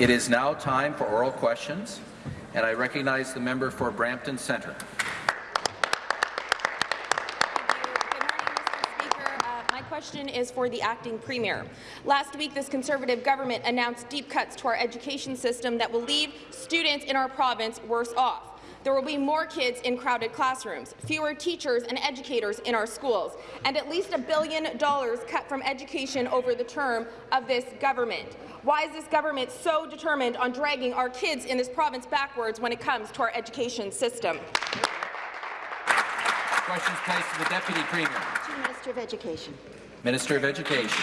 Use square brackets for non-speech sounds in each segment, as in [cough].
It is now time for oral questions, and I recognize the member for Brampton Centre. Uh, my question is for the acting premier. Last week, this Conservative government announced deep cuts to our education system that will leave students in our province worse off. There will be more kids in crowded classrooms, fewer teachers and educators in our schools, and at least a billion dollars cut from education over the term of this government. Why is this government so determined on dragging our kids in this province backwards when it comes to our education system? Questions placed to the Deputy Premier. To the Minister of Education. Minister of Education.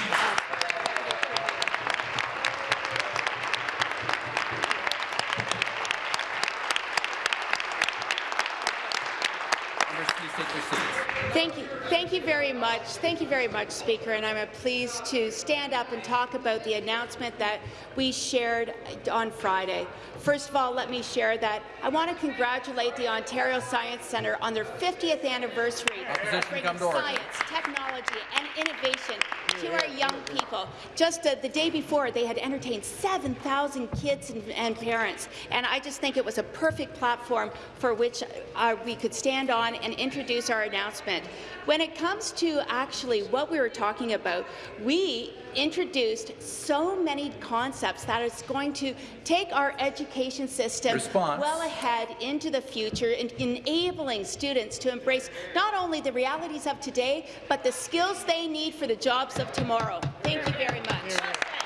Much. Thank you very much, Speaker. And I'm pleased to stand up and talk about the announcement that we shared on Friday. First of all, let me share that I want to congratulate the Ontario Science Centre on their 50th anniversary of bringing science, technology and innovation to our young people. Just uh, the day before, they had entertained 7,000 kids and, and, parents, and I just think it was a perfect platform for which uh, we could stand on and introduce our announcement. When it comes to actually what we were talking about, we introduced so many concepts that is going to take our education system Response. well ahead into the future, and enabling students to embrace not only the realities of today, but the skills they need for the jobs of tomorrow. Thank you very much.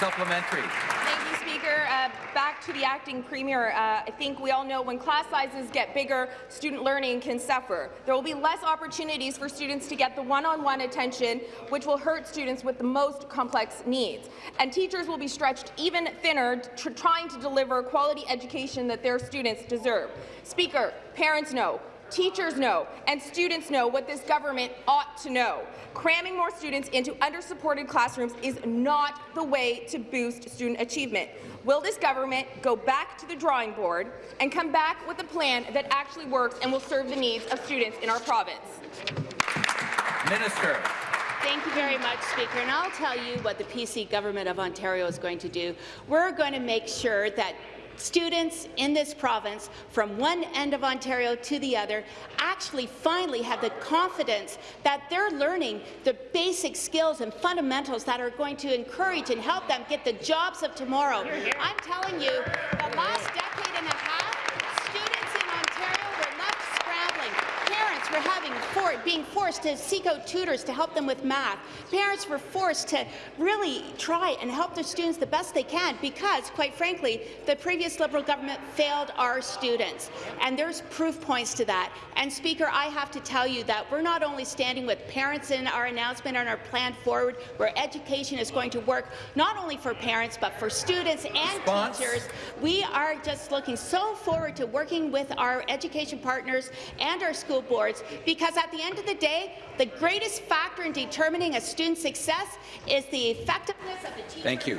Supplementary. Thank you, Speaker. Uh, back to the acting premier. Uh, I think we all know when class sizes get bigger, student learning can suffer. There will be less opportunities for students to get the one-on-one -on -one attention, which will hurt students with the most complex needs. And teachers will be stretched even thinner, trying to deliver quality education that their students deserve. Speaker, parents know Teachers know and students know what this government ought to know. Cramming more students into under-supported classrooms is not the way to boost student achievement. Will this government go back to the drawing board and come back with a plan that actually works and will serve the needs of students in our province? Minister. Thank you very much, Speaker. And I'll tell you what the PC government of Ontario is going to do. We're going to make sure that students in this province, from one end of Ontario to the other, actually finally have the confidence that they're learning the basic skills and fundamentals that are going to encourage and help them get the jobs of tomorrow. I'm telling you, the last decade and a half, Parents were having for, being forced to seek out tutors to help them with math. Parents were forced to really try and help their students the best they can because, quite frankly, the previous Liberal government failed our students. And there's proof points to that. And, Speaker, I have to tell you that we're not only standing with parents in our announcement and our plan forward, where education is going to work not only for parents but for students and Response. teachers. We are just looking so forward to working with our education partners and our school boards because at the end of the day, the greatest factor in determining a student's success is the effectiveness of the teacher Thank you.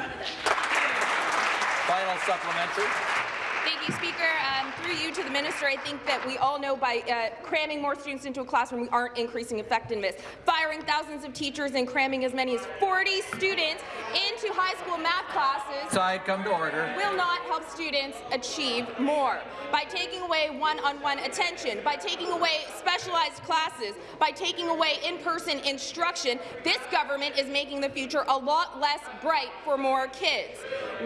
Final supplementary. Thank you, Speaker. Um, through you to the minister, I think that we all know by uh, cramming more students into a classroom, we aren't increasing effectiveness. Firing thousands of teachers and cramming as many as 40 students into high school math classes Side, come to order. will not help students achieve more. By taking away one-on-one -on -one attention, by taking away specialized classes, by taking away in-person instruction, this government is making the future a lot less bright for more kids.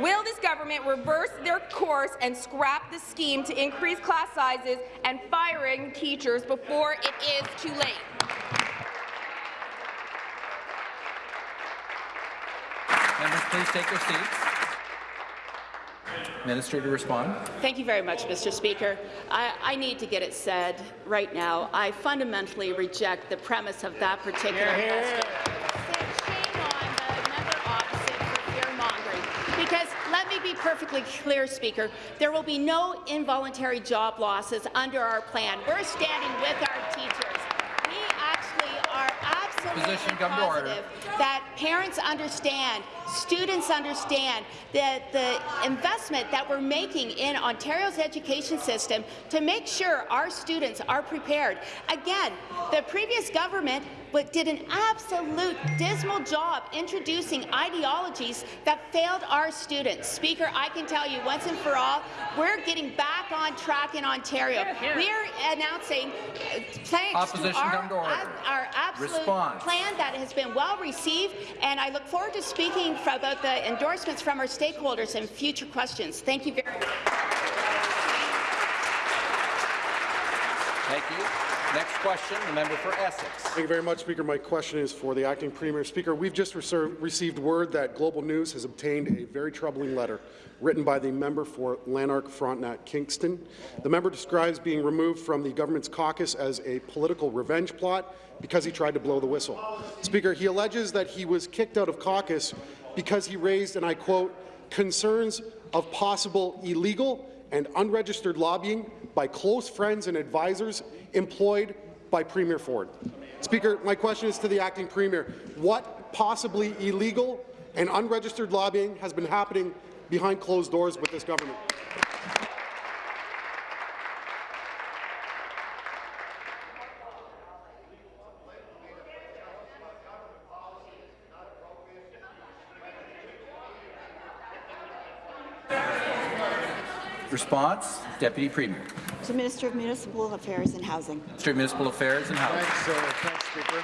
Will this government reverse their course and scrap the scheme to increase class sizes and firing teachers before it is too late? Members, please take your seats. Minister to respond. Thank you very much, Mr. Speaker. I, I, need to get it said right now. I fundamentally reject the premise of that particular question. Perfectly clear, Speaker, there will be no involuntary job losses under our plan. We're standing with our teachers. We actually are absolutely positive that parents understand students understand that the investment that we're making in Ontario's education system to make sure our students are prepared. Again, the previous government but did an absolute dismal job introducing ideologies that failed our students. Speaker, I can tell you once and for all, we're getting back on track in Ontario. We're announcing uh, plans Opposition to our, to our absolute Response. plan that has been well received, and I look forward to speaking f- about the endorsements from our stakeholders and future questions. Thank you very much. Thank you. Next question, the member for Essex. Thank you very much, Speaker. My question is for the acting premier. Speaker, we've just received word that Global News has obtained a very troubling letter written by the member for Lanark Frontenac Kingston. The member describes being removed from the government's caucus as a political revenge plot because he tried to blow the whistle. Speaker, he alleges that he was kicked out of caucus because he raised, and I quote, concerns of possible illegal and unregistered lobbying by close friends and advisors employed by Premier Ford. Speaker, my question is to the acting premier. What possibly illegal and unregistered lobbying has been happening behind closed doors with this government? Response, Deputy Premier. To Minister of Municipal Affairs and Housing. Minister of Municipal Affairs and Housing. Thanks, uh, thanks, Speaker.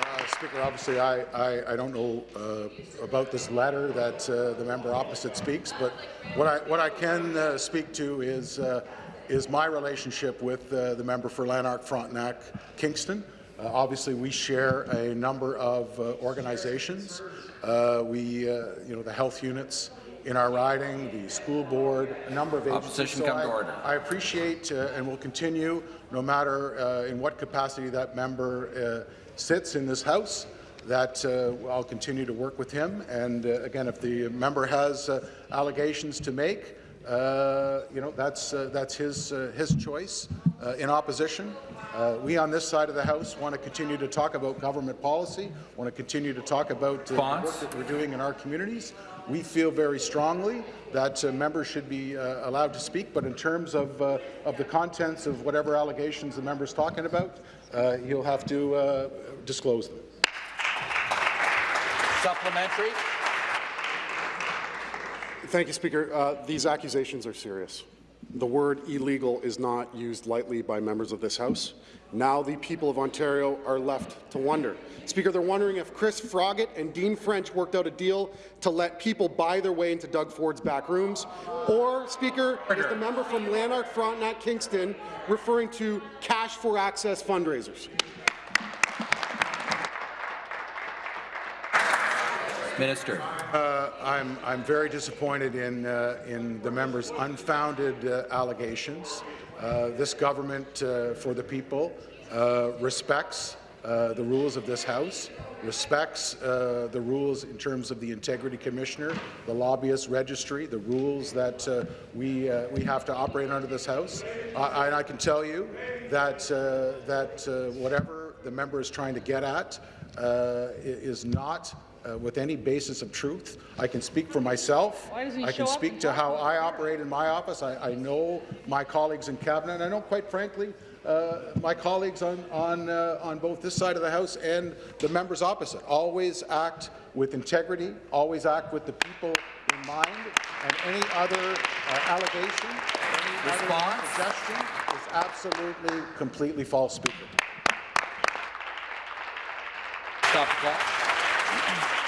Uh, Speaker, obviously, I, I, I don't know uh, about this letter that uh, the member opposite speaks, but what I, what I can uh, speak to is, uh, is my relationship with uh, the member for Lanark Frontenac Kingston. Uh, obviously, we share a number of uh, organizations. Uh, we, uh, you know, the health units in our riding, the school board, a number of agencies. Opposition So come to I- order. I appreciate uh, and will continue, no matter uh, in what capacity that member uh, sits in this House, that uh, I'll continue to work with him. And uh, again, if the member has uh, allegations to make, uh, you know, that's, uh, that's his, uh, his choice uh, in opposition. Uh, we on this side of the House want to continue to talk about government policy, want to continue to talk about uh, the work that we're doing in our communities. We feel very strongly that uh, members should be uh, allowed to speak, but in terms of, uh, of the contents of whatever allegations the member's talking about, uh, he'll have to uh, disclose them. Supplementary. Thank you, Speaker. Uh, these accusations are serious. The word illegal is not used lightly by members of this House. Now the people of Ontario are left to wonder. Speaker, they're wondering if Chris Froggatt and Dean French worked out a deal to let people buy their way into Doug Ford's back rooms, or, Speaker, is the member from Lanark Frontenac Kingston referring to cash for access fundraisers? Minister. Uh, I'm, I'm very disappointed in, uh, in the member's unfounded uh, allegations. Uh, this government, uh, for the people, uh, respects the rules of this House, respects the rules in terms of the Integrity Commissioner, the Lobbyist Registry, the rules that we, we have to operate under this House. Uh, and I can tell you that, that whatever the member is trying to get at is not uh, with any basis of truth. I can speak for myself. I can speak to how I operate in my office. I, I know my colleagues in cabinet. I know, quite frankly, uh, my colleagues on on uh, on both this side of the house and the members opposite always act with integrity, always act with the people in mind, and any other uh, allegation, any Response? other suggestion is absolutely, completely false, Speaker. Stop the clock.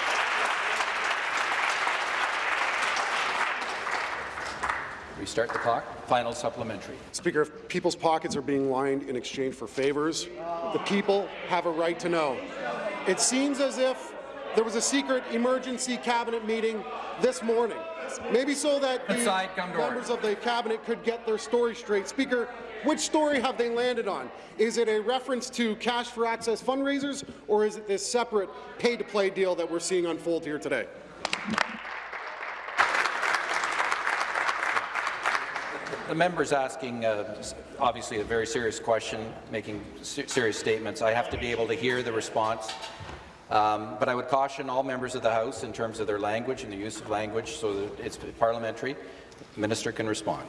Restart the clock. Final supplementary. Speaker, if people's pockets are being lined in exchange for favors, the people have a right to know. It seems as if there was a secret emergency cabinet meeting this morning, maybe so that the Aside, members of the cabinet could get their story straight. Speaker, which story have they landed on? Is it a reference to cash for access fundraisers, or is it this separate pay-to-play deal that we're seeing unfold here today? The member's asking, uh, obviously, a very serious question, making se- serious statements. I have to be able to hear the response. Um, but I would caution all members of the House in terms of their language and the use of language so that it's parliamentary. The minister can respond.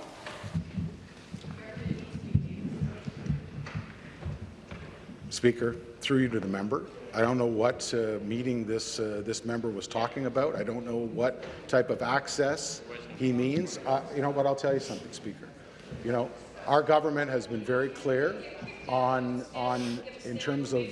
Speaker, through you to the member. I don't know what uh, meeting this uh, this member was talking about. I don't know what type of access he means. Uh, you know, but I'll tell you something, Speaker. You know, our government has been very clear on on in terms of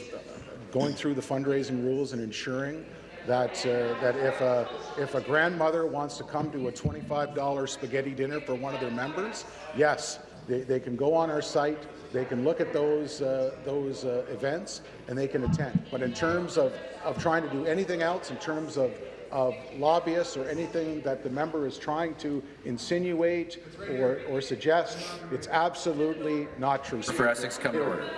going through the fundraising rules and ensuring that uh, that if a if a grandmother wants to come to a $25 spaghetti dinner for one of their members, yes, they, they can go on our site, they can look at those uh, those uh, events, and they can attend. But in terms of of trying to do anything else, in terms of of lobbyists or anything that the member is trying to insinuate or, or suggest, it's absolutely not true. For Essex, come to order.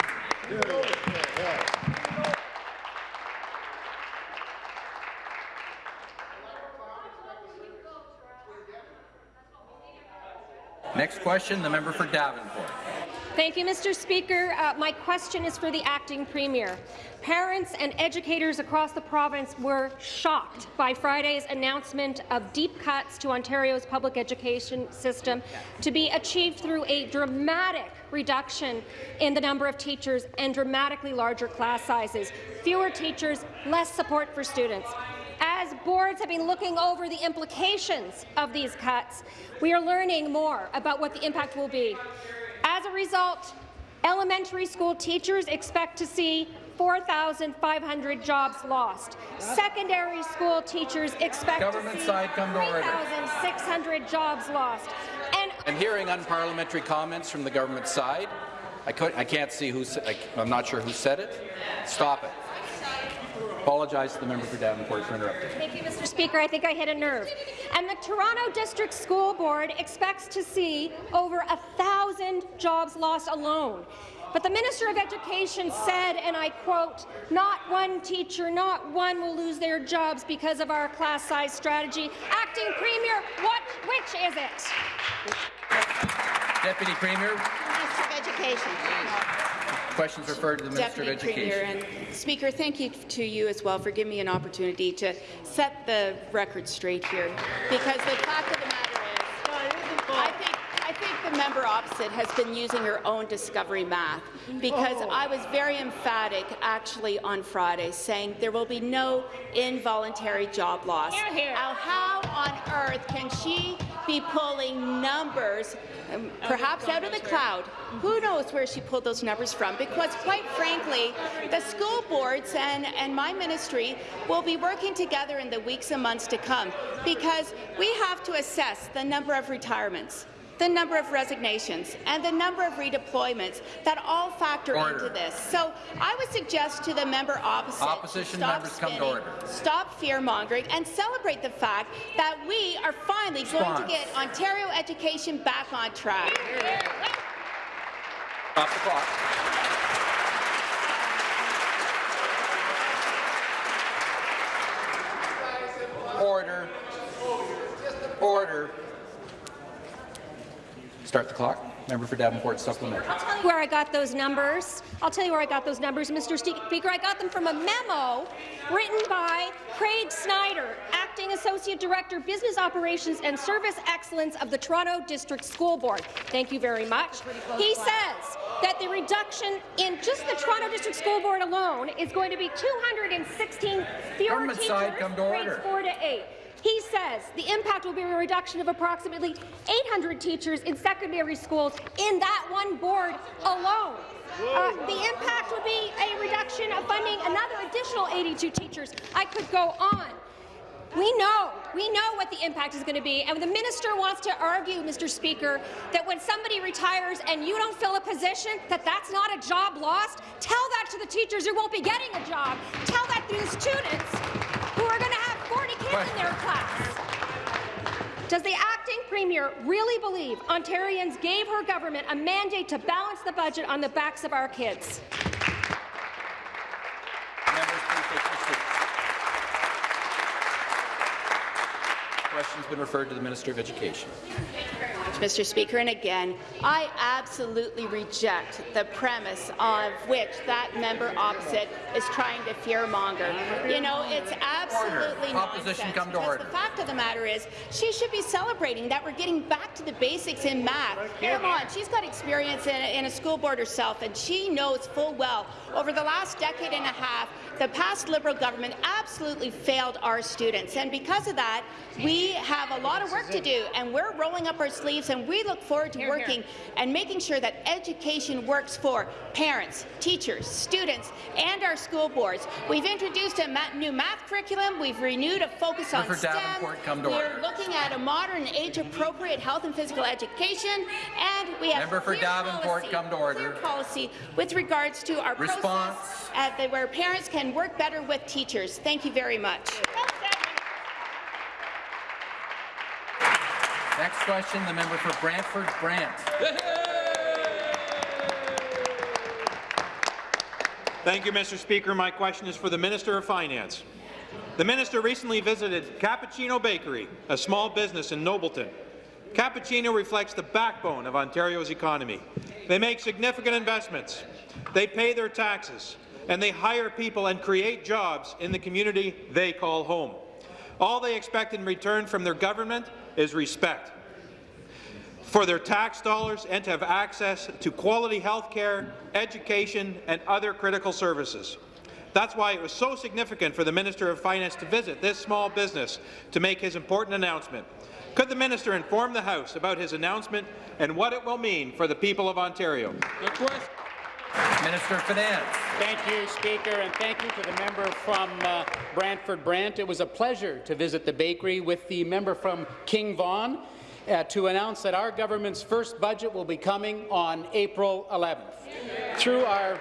Next question, the member for Davenport. Thank you, Mr. Speaker. Uh, my question is for the acting premier. Parents and educators across the province were shocked by Friday's announcement of deep cuts to Ontario's public education system to be achieved through a dramatic reduction in the number of teachers and dramatically larger class sizes. Fewer teachers, less support for students. As boards have been looking over the implications of these cuts, we are learning more about what the impact will be. As a result, elementary school teachers expect to see 4,500 jobs lost. Secondary school teachers expect Government to see side, come to order. 3,600 jobs lost. And I'm hearing unparliamentary comments from the government side. I, could, I can't see who. I, I'm not sure who said it. Stop it. Apologize to the member for Davenport for interrupting. Thank you, Mr. Speaker. I think I hit a nerve. And the Toronto District School Board expects to see over a thousand jobs lost alone. But the Minister of Education said, and I quote, not one teacher, not one will lose their jobs because of our class size strategy. Acting Premier, what, which is it? Deputy Premier, Minister of Education. Questions referred to the Minister Deputy of Education. Premier and Speaker, thank you to you as well for giving me an opportunity to set the record straight here, because the fact of the matter is, I think, I think the member opposite has been using her own discovery math, because oh. I was very emphatic actually on Friday, saying there will be no involuntary job loss. Hear, hear. Now, how on earth can she be pulling numbers, um, perhaps out of the cloud? Who knows where she pulled those numbers from? Because quite frankly, the school boards and, and my ministry will be working together in the weeks and months to come because we have to assess the number of retirements the number of resignations and the number of redeployments that all factor Order. into this. So I would suggest to the member opposite Opposition stop members come to spinning, order. stop fear-mongering and celebrate the fact that we are finally going to get Ontario education back on track. Stop the clock. Order. Order. Start the clock. Member for Davenport supplementary. I'll tell you where I got those numbers. I'll tell you where I got those numbers, Mr. Speaker. I got them from a memo written by Craig Snider, Acting Associate Director, Business Operations and Service Excellence of the Toronto District School Board. Thank you very much. He says that the reduction in just the Toronto District School Board alone is going to be 216 fewer Government teachers, side, come to grades order. 4 to 8. He says the impact will be a reduction of approximately 800 teachers in secondary schools in that one board alone. Uh, the impact would be a reduction of funding another additional 82 teachers. I could go on. We know, we know what the impact is going to be, and the minister wants to argue, Mr. Speaker, that when somebody retires and you don't fill a position, that that's not a job lost. Tell that to the teachers who won't be getting a job. Tell that to the students who are going to have 40 kids in their class. Does the acting premier really believe Ontarians gave her government a mandate to balance the budget on the backs of our kids? Question's been referred to the Minister of Education. Mr. Speaker, and again, I absolutely reject the premise of which that member opposite is trying to fearmonger. You know, it's absolutely. Opposition nonsense. come to because. The fact of the matter is, she should be celebrating that we're getting back to the basics in math. Come on, she's got experience in in a school board herself, and she knows full well over the last decade and a half, the past Liberal government absolutely failed our students, and because of that, we have a lot of work to do, and we're rolling up our sleeves, and we look forward to working and making sure that education works for parents, teachers, students, and our school boards. We've introduced a ma new math curriculum. We've renewed a focus on For STEM. Davenport, come to We're order. looking at a modern, age-appropriate health and physical education, and we have Member for clear Davenport, policy, come to order. clear policy with regards to our Response. process uh, that where parents can work better with teachers. Thank you very much. Next question, the member for Brantford Brant. Thank you, Mr. Speaker. My question is for the Minister of Finance. The minister recently visited Cappuccino Bakery, a small business in Nobleton. Cappuccino reflects the backbone of Ontario's economy. They make significant investments, they pay their taxes, and they hire people and create jobs in the community they call home. All they expect in return from their government is respect for their tax dollars and to have access to quality health care, education, and other critical services. That's why it was so significant for the Minister of Finance to visit this small business to make his important announcement. Could the minister inform the House about his announcement and what it will mean for the people of Ontario? Minister of Finance. Thank you, Speaker, and thank you to the member from uh, Brantford Brant. It was a pleasure to visit the bakery with the member from King Vaughan uh, to announce that our government's first budget will be coming on April 11th. Through our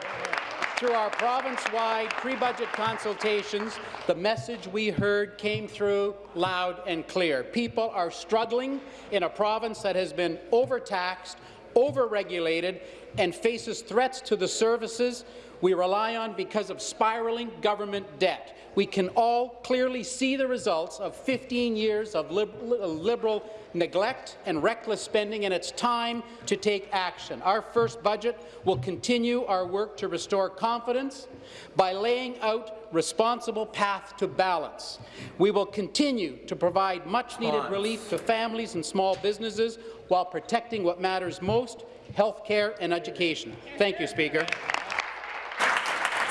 through our province-wide pre-budget consultations, the message we heard came through loud and clear. People are struggling in a province that has been overtaxed, overregulated, and faces threats to the services we rely on because of spiraling government debt. We can all clearly see the results of 15 years of lib liberal neglect and reckless spending, and it's time to take action. Our first budget will continue our work to restore confidence by laying out responsible path to balance. We will continue to provide much-needed relief to families and small businesses while protecting what matters most, health care and education. Thank you, Speaker.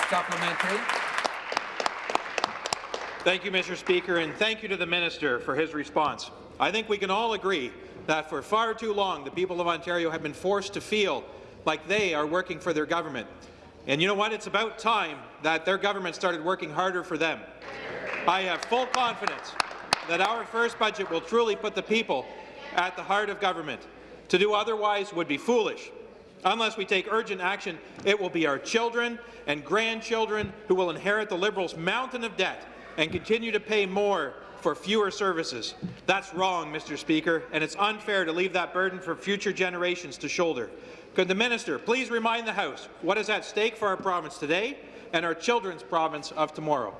Supplementary. Thank you, Mr. Speaker, and thank you to the minister for his response. I think we can all agree that for far too long the people of Ontario have been forced to feel like they are working for their government. And you know what? It's about time that their government started working harder for them. I have full confidence that our first budget will truly put the people at the heart of government. To do otherwise would be foolish. Unless we take urgent action, it will be our children and grandchildren who will inherit the Liberals' mountain of debt and continue to pay more for fewer services. That's wrong, Mr. Speaker, and it's unfair to leave that burden for future generations to shoulder. Could the minister please remind the House what is at stake for our province today and our children's province of tomorrow?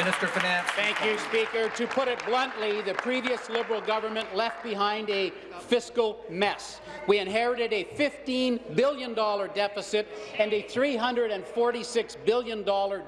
Minister of Finance. Thank you, Speaker. To put it bluntly, the previous Liberal government left behind a fiscal mess. We inherited a $15 billion deficit and a $346 billion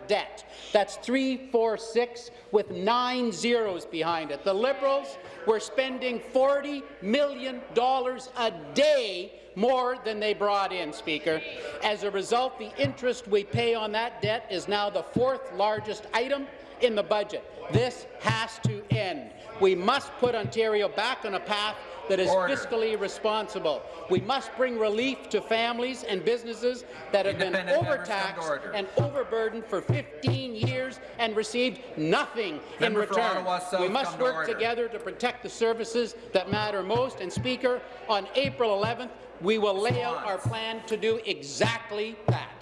debt. That's 346 with nine zeros behind it. The Liberals were spending $40 million a day more than they brought in, Speaker. As a result, the interest we pay on that debt is now the fourth largest item in the budget. This has to end. We must put Ontario back on a path that is Order. fiscally responsible. We must bring relief to families and businesses that have been Independent members come to overtaxed and overburdened for 15 years and received nothing Member in return. We must come to work together to protect the services that matter most. And Speaker, on April 11th, we will lay out our plan to do exactly that.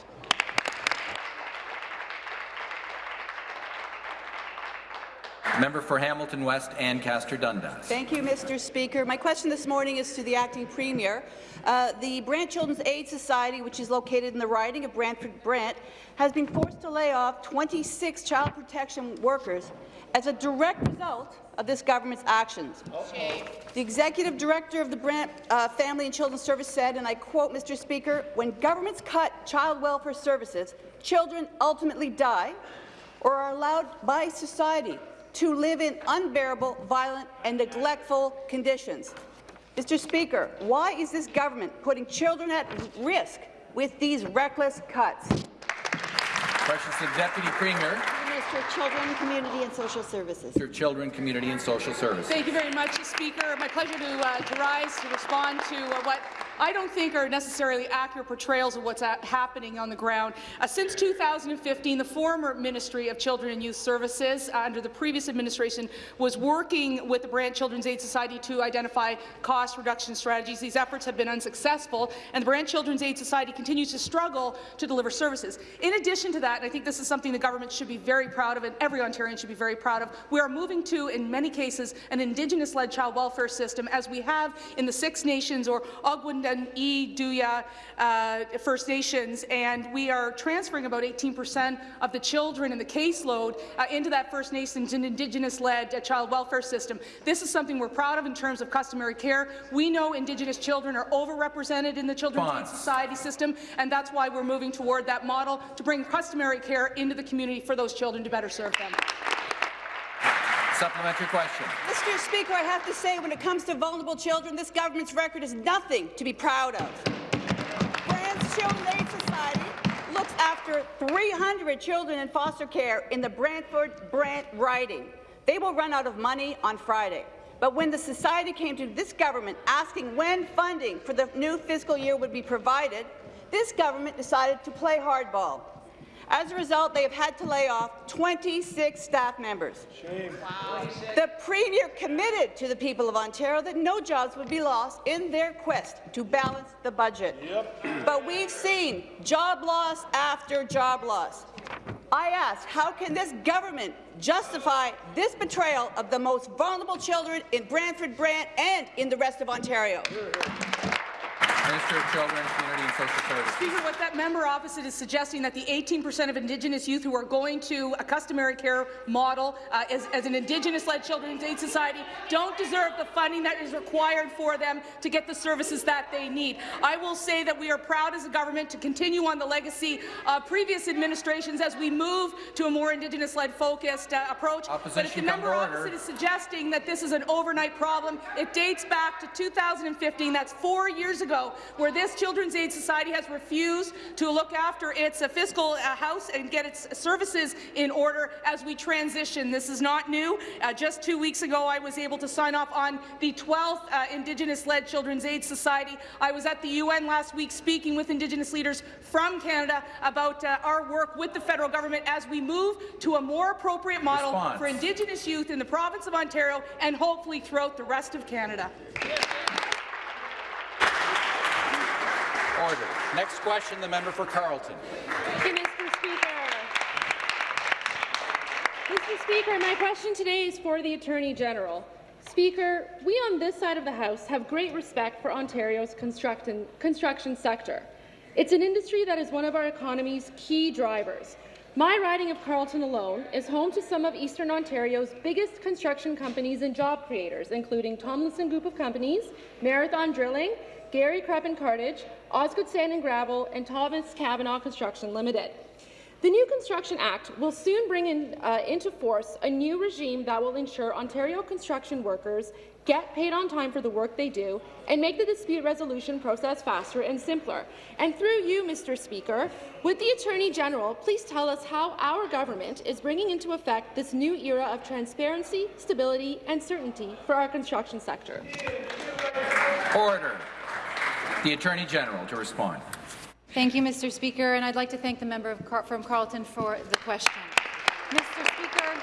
Member for Hamilton West, Ancaster Dundas. Thank you, Mr. Speaker. My question this morning is to the acting premier. Uh, the Brant Children's Aid Society, which is located in the riding of Brantford Brant, has been forced to lay off 26 child protection workers as a direct result of this government's actions. Okay. The executive director of the Brant uh, Family and Children's Service said, and I quote, Mr. Speaker, when governments cut child welfare services, children ultimately die or are allowed by society to live in unbearable, violent and neglectful conditions. Mr. Speaker, why is this government putting children at risk with these reckless cuts? Questions to the Deputy Premier. Minister of Children, Community and Social Services. Minister Children, Community and Social Services. Thank you very much, Speaker. My pleasure to, uh, to rise to respond to uh, what I don't think are necessarily accurate portrayals of what's happening on the ground. Uh, since 2015, the former Ministry of Children and Youth Services, uh, under the previous administration, was working with the Brant Children's Aid Society to identify cost reduction strategies. These efforts have been unsuccessful, and the Brant Children's Aid Society continues to struggle to deliver services. In addition to that, and I think this is something the government should be very proud of, and every Ontarian should be very proud of, we are moving to, in many cases, an Indigenous-led child welfare system, as we have in the Six Nations or Ogwin E. Duya uh, First Nations, and we are transferring about 18 percent of the children in the caseload uh, into that First Nations and Indigenous-led uh, child welfare system. This is something we're proud of in terms of customary care. We know Indigenous children are overrepresented in the Children's Aid Society system, and that's why we're moving toward that model to bring customary care into the community for those children to better serve them. Supplementary question. Mr. Speaker, I have to say, when it comes to vulnerable children, this government's record is nothing to be proud of. Brant's Children's Aid Society looks after 300 children in foster care in the Brantford-Brant riding. They will run out of money on Friday. But when the society came to this government asking when funding for the new fiscal year would be provided, this government decided to play hardball. As a result, they have had to lay off 26 staff members. Shame. Wow. The Premier committed to the people of Ontario that no jobs would be lost in their quest to balance the budget. Yep. [clears throat] But we've seen job loss after job loss. I ask, how can this government justify this betrayal of the most vulnerable children in Brantford, Brant, and in the rest of Ontario? Minister of Children, Community and Social Services. Speaker, what that member opposite is suggesting that the 18 percent of Indigenous youth who are going to a customary care model uh, as, as, an Indigenous-led Children's Aid Society don't deserve the funding that is required for them to get the services that they need. I will say that we are proud as a government to continue on the legacy of previous administrations as we move to a more Indigenous-led focused uh, approach. Opposition but if the member opposite is suggesting that this is an overnight problem, it dates back to 2015. That's four years ago where this Children's Aid Society has refused to look after its uh, fiscal uh, house and get its services in order as we transition. This is not new. Uh, just two weeks ago, I was able to sign off on the 12th uh, Indigenous-led Children's Aid Society. I was at the UN last week speaking with Indigenous leaders from Canada about uh, our work with the federal government as we move to a more appropriate model Response. for Indigenous youth in the province of Ontario and hopefully throughout the rest of Canada. Order. Next question, the member for Carleton. Thank you, Mr. Speaker. Mr. Speaker, my question today is for the Attorney General. Speaker, we on this side of the House have great respect for Ontario's construction, construction sector. It's an industry that is one of our economy's key drivers. My riding of Carleton alone is home to some of Eastern Ontario's biggest construction companies and job creators, including Tomlinson Group of Companies, Marathon Drilling, Gary Creppen Cartage, Osgoode Sand and Gravel, and Thomas Cavanagh Construction Limited. The new Construction Act will soon bring in, uh, into force a new regime that will ensure Ontario construction workers get paid on time for the work they do, and make the dispute resolution process faster and simpler. And through you, Mr. Speaker, would the Attorney General please tell us how our government is bringing into effect this new era of transparency, stability, and certainty for our construction sector? Order. The Attorney General to respond. Thank you, Mr. Speaker, and I'd like to thank the member Car from Carleton for the question. Mr. Speaker,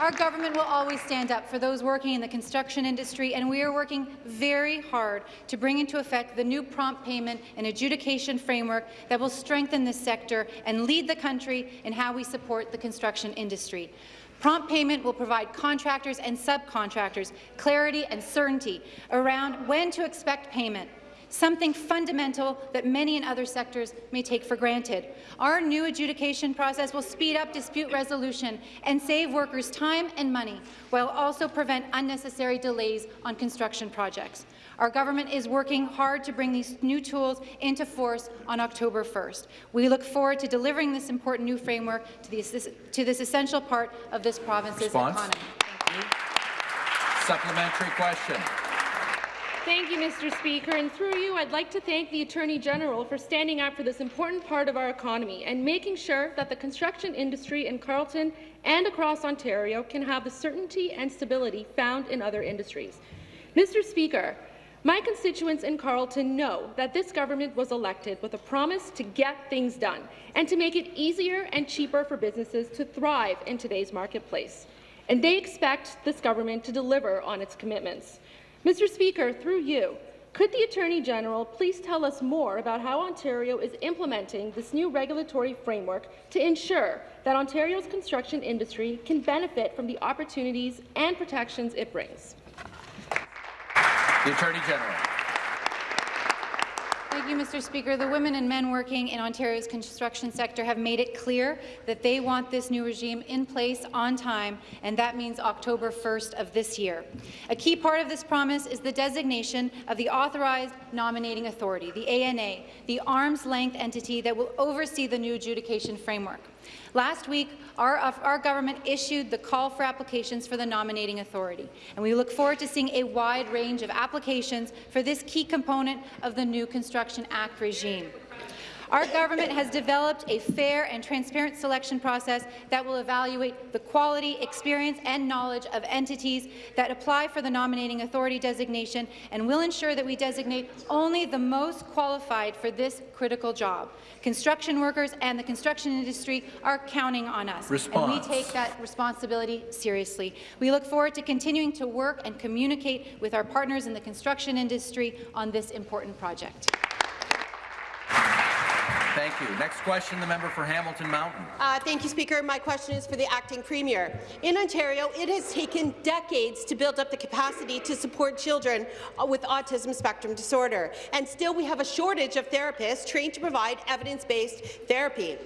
our government will always stand up for those working in the construction industry, and we are working very hard to bring into effect the new prompt payment and adjudication framework that will strengthen this sector and lead the country in how we support the construction industry. Prompt payment will provide contractors and subcontractors clarity and certainty around when to expect payment something fundamental that many in other sectors may take for granted. Our new adjudication process will speed up dispute resolution and save workers time and money, while also prevent unnecessary delays on construction projects. Our government is working hard to bring these new tools into force on October 1st. We look forward to delivering this important new framework to, the, to this essential part of this province's economy. Response. economy. Supplementary question. Thank you, Mr. Speaker. And through you, I'd like to thank the Attorney General for standing up for this important part of our economy and making sure that the construction industry in Carleton and across Ontario can have the certainty and stability found in other industries. Mr. Speaker, my constituents in Carleton know that this government was elected with a promise to get things done and to make it easier and cheaper for businesses to thrive in today's marketplace. And they expect this government to deliver on its commitments. Mr. Speaker, through you, could the Attorney General please tell us more about how Ontario is implementing this new regulatory framework to ensure that Ontario's construction industry can benefit from the opportunities and protections it brings? The Attorney General. Thank you, Mr. Speaker. The women and men working in Ontario's construction sector have made it clear that they want this new regime in place on time, and that means October 1st of this year. A key part of this promise is the designation of the Authorized Nominating Authority, the ANA, the arm's-length entity that will oversee the new adjudication framework. Last week, our, uh, our, government issued the call for applications for the nominating authority, and we look forward to seeing a wide range of applications for this key component of the new Construction Act regime. Our government has developed a fair and transparent selection process that will evaluate the quality, experience and knowledge of entities that apply for the nominating authority designation and will ensure that we designate only the most qualified for this critical job. Construction workers and the construction industry are counting on us, Response. and we take that responsibility seriously. We look forward to continuing to work and communicate with our partners in the construction industry on this important project. Thank you. Next question, the member for Hamilton Mountain. Uh, thank you, Speaker. My question is for the acting premier. In Ontario, it has taken decades to build up the capacity to support children uh, with autism spectrum disorder, and still we have a shortage of therapists trained to provide evidence-based therapy.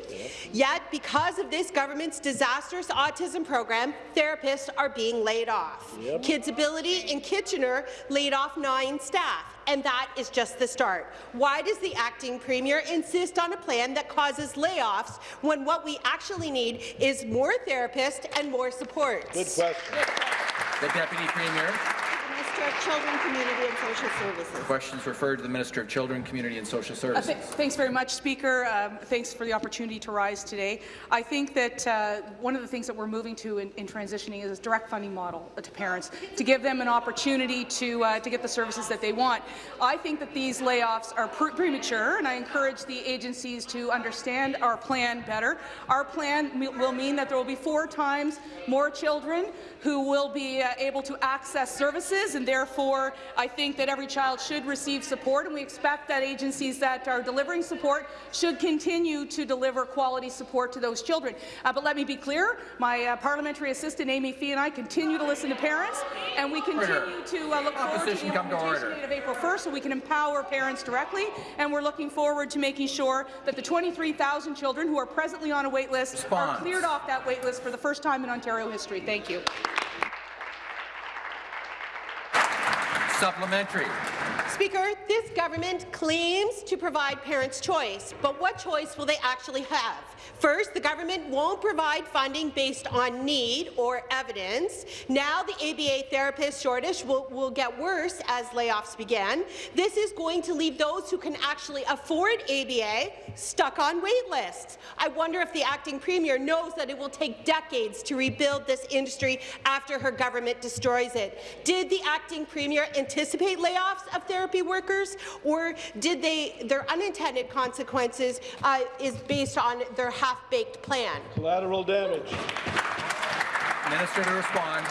Yet, because of this government's disastrous autism program, therapists are being laid off. Yep. KidsAbility in Kitchener laid off nine staff and that is just the start. Why does the acting premier insist on a plan that causes layoffs when what we actually need is more therapists and more support? Good question. The Deputy Premier. Minister of Children, Community and Social Services. Questions referred to the Minister of Children, Community and Social Services. Uh, th thanks very much, Speaker. Um, thanks for the opportunity to rise today. I think that uh, one of the things that we're moving to in, in, transitioning is a direct funding model to parents to give them an opportunity to uh, to get the services that they want. I think that these layoffs are pre premature, and I encourage the agencies to understand our plan better. Our plan will mean that there will be four times more children who will be uh, able to access services, and therefore I think that every child should receive support, and we expect that agencies that are delivering support should continue to deliver quality support to those children. Uh, but let me be clear, my uh, parliamentary assistant Amy Fee and I continue to listen to parents, and we continue to uh, look forward to the implementation date of April 1st so we can empower parents directly, and we're looking forward to making sure that the 23,000 children who are presently on a wait list Response. are cleared off that wait list for the first time in Ontario history. Thank you. Supplementary. Speaker, this government claims to provide parents choice, but what choice will they actually have? First, the government won't provide funding based on need or evidence. Now the ABA therapist shortage will, will get worse as layoffs begin. This is going to leave those who can actually afford ABA stuck on wait lists. I wonder if the acting premier knows that it will take decades to rebuild this industry after her government destroys it. Did the acting premier anticipate layoffs of therapy workers, or did they their unintended consequences uh, is based on their half-baked plan. Collateral damage. Minister to respond.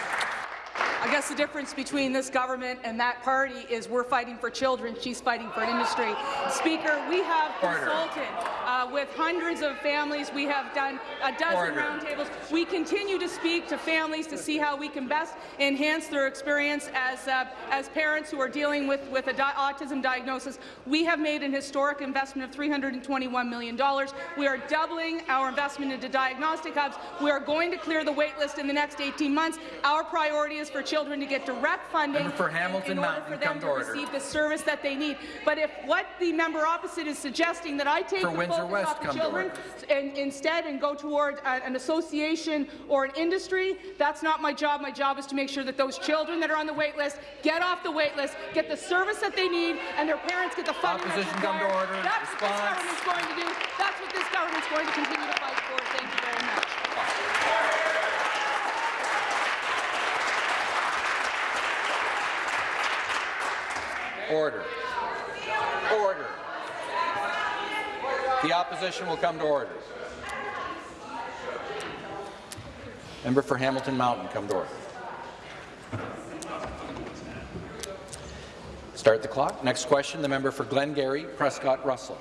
I guess the difference between this government and that party is we're fighting for children, she's fighting for industry. Speaker, we have consulted uh, with hundreds of families. We have done a dozen roundtables. We continue to speak to families to see how we can best enhance their experience as, uh, as parents who are dealing with, with a di autism diagnosis. We have made an historic investment of $321 million. We are doubling our investment into diagnostic hubs. We are going to clear the wait list in the next 18 months. Our priority is for children to get direct funding Member for Hamilton in order Mountain, for them to to receive the service that they need. But if what the member opposite is suggesting that I take For the Windsor focus West, off the children and instead and go toward a- an association or an industry, that's not my job. My job is to make sure that those children that are on the wait list get off the wait list, get the service that they need, and their parents get the funding that's Opposition come to order. That's what this government's going to do. That's what this government's going to continue to fight for. Thank you very much. Order. Order. The opposition will come to order. Member for Hamilton Mountain, come to order. Start the clock. Next question, the member for Glengarry, Prescott Russell.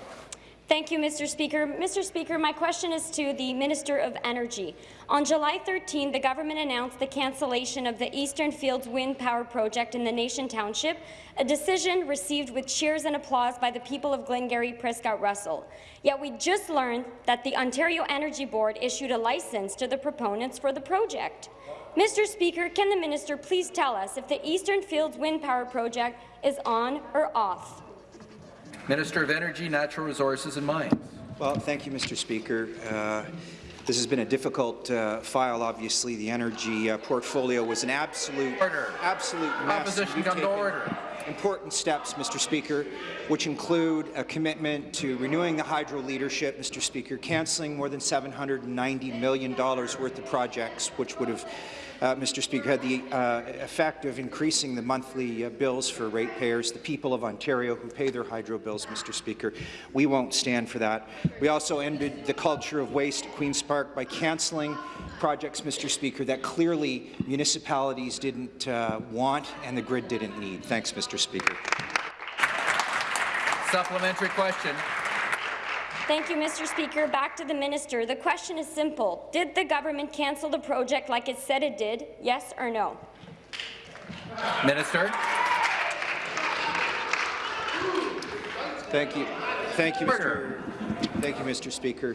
Thank you, Mr. Speaker. Mr. Speaker, my question is to the Minister of Energy. On July 13, the government announced the cancellation of the Eastern Fields Wind Power Project in the Nation Township, a decision received with cheers and applause by the people of Glengarry Prescott Russell. Yet we just learned that the Ontario Energy Board issued a license to the proponents for the project. Mr. Speaker, can the minister please tell us if the Eastern Fields Wind Power Project is on or off? Minister of Energy, Natural Resources and Mines. Well, thank you, Mr. Speaker. Uh, this has been a difficult uh, file. Obviously, the energy uh, portfolio was an absolute, absolute mess. Opposition come to order. Important steps, Mr. Speaker, which include a commitment to renewing the hydro leadership, Mr. Speaker, cancelling more than $790 million worth of projects, which would have uh, Mr. Speaker, had the uh, effect of increasing the monthly uh, bills for ratepayers, the people of Ontario who pay their hydro bills, Mr. Speaker. We won't stand for that. We also ended the culture of waste at Queen's Park by cancelling projects, Mr. Speaker, that clearly municipalities didn't uh, want and the grid didn't need. Thanks, Mr. Speaker. Supplementary question. Thank you, Mr. Speaker. Back to the minister. The question is simple. Did the government cancel the project like it said it did, yes or no? Minister. Thank you. Thank you, Mr. Thank you, Mr. Speaker.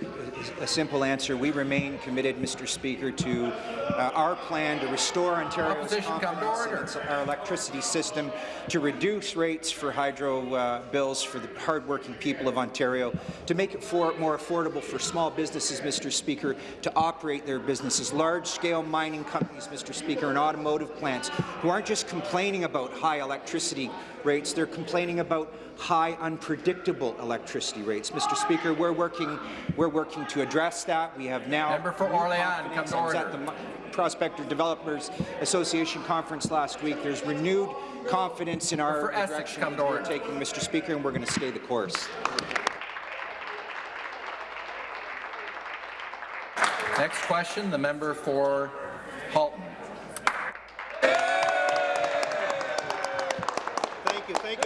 A simple answer. We remain committed, Mr. Speaker, to uh, our plan to restore Ontario's Opposition confidence in our electricity system, to reduce rates for hydro uh, bills for the hardworking people of Ontario, to make it for, more affordable for small businesses, Mr. Speaker, to operate their businesses, large-scale mining companies, Mr. Speaker, and automotive plants who aren't just complaining about high electricity rates, they're complaining about high, unpredictable electricity rates. Mr. Speaker, we're working, we're working to address that. We have now Member for Orléans, confidence. come to I was order. at the Prospector Developers Association conference last week. There's renewed confidence in our For Essex, direction come to we're taking, Mr. Speaker, and we're going to stay the course. Next question, the member for Halton.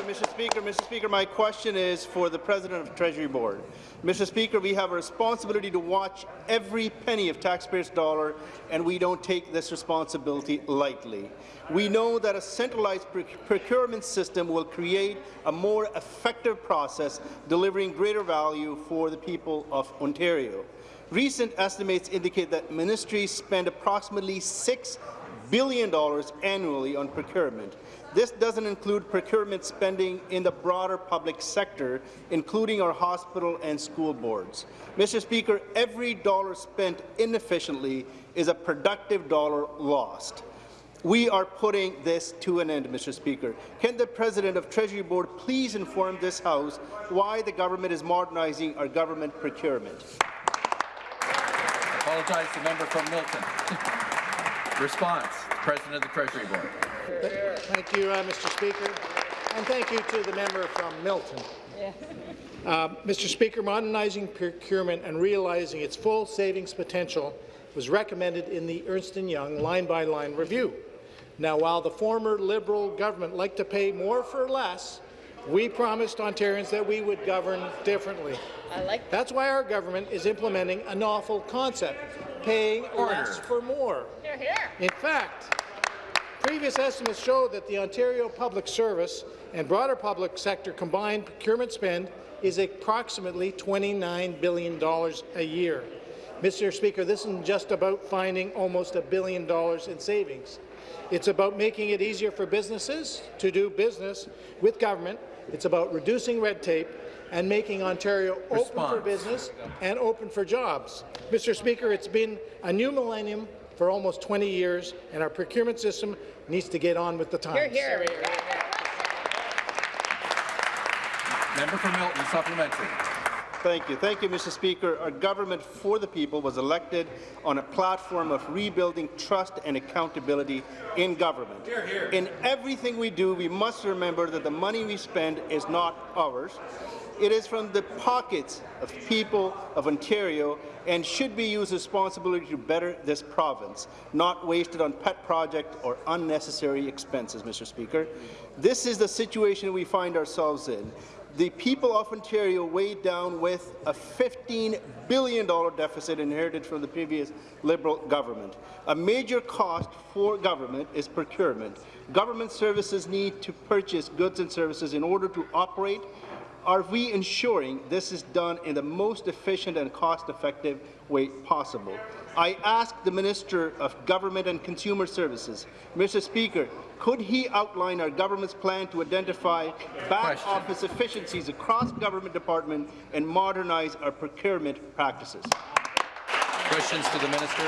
Mr. Speaker. Mr. Speaker, my question is for the President of the Treasury Board. Mr. Speaker, we have a responsibility to watch every penny of taxpayers' dollar, and we don't take this responsibility lightly. We know that a centralized proc- procurement system will create a more effective process, delivering greater value for the people of Ontario. Recent estimates indicate that ministries spend approximately $6 billion annually on procurement. This doesn't include procurement spending in the broader public sector, including our hospital and school boards. Mr. Speaker, every dollar spent inefficiently is a productive dollar lost. We are putting this to an end, Mr. Speaker. Can the President of the Treasury Board please inform this House why the government is modernizing our government procurement? I Apologize to the member from Milton. [laughs] Response, President of the Treasury Board. Thank you, uh, Mr. Speaker, and thank you to the member from Milton. Uh, Mr. Speaker, modernizing procurement and realizing its full savings potential was recommended in the Ernst & Young line-by-line review. Now, while the former Liberal government liked to pay more for less, we promised Ontarians that we would govern differently. I like that. That's why our government is implementing a novel concept, paying less for more. Here, here. In fact, previous estimates show that the Ontario Public Service and broader public sector combined procurement spend is approximately $29 billion a year. Mr. Speaker, this isn't just about finding almost a billion dollars in savings. It's about making it easier for businesses to do business with government. It's about reducing red tape and making Ontario open for business and open for jobs. Mr. Speaker, it's been a new millennium for almost 20 years, and our procurement system needs to get on with the times. Here, here. Member for Milton, supplementary. Thank you. Thank you, Mr. Speaker. Our government for the people was elected on a platform of rebuilding trust and accountability in government. In everything we do, we must remember that the money we spend is not ours. It is from the pockets of people of Ontario and should be used responsibly to better this province, not wasted on pet project or unnecessary expenses, Mr. Speaker. This is the situation we find ourselves in the people of Ontario weighed down with a $15 billion deficit inherited from the previous Liberal government. A major cost for government is procurement. Government services need to purchase goods and services in order to operate. Are we ensuring this is done in the most efficient and cost-effective way possible? I ask the Minister of Government and Consumer Services, Mr. Speaker, could he outline our government's plan to identify back office efficiencies across government departments and modernize our procurement practices? Questions to the minister?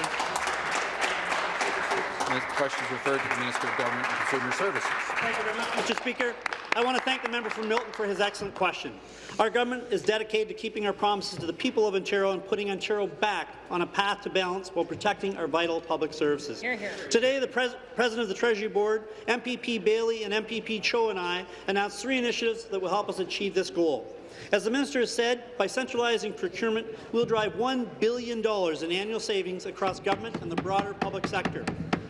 Questions referred to the Minister of Government and Consumer Services. Thank you very much, Mr. Speaker. I want to thank the member from Milton for his excellent question. Our government is dedicated to keeping our promises to the people of Ontario and putting Ontario back on a path to balance while protecting our vital public services. Here, here. Today, the pres President of the Treasury Board, MPP Bailey and MPP Cho and I announced three initiatives that will help us achieve this goal. As the minister has said, by centralizing procurement, we'll drive $1 billion in annual savings across government and the broader public sector.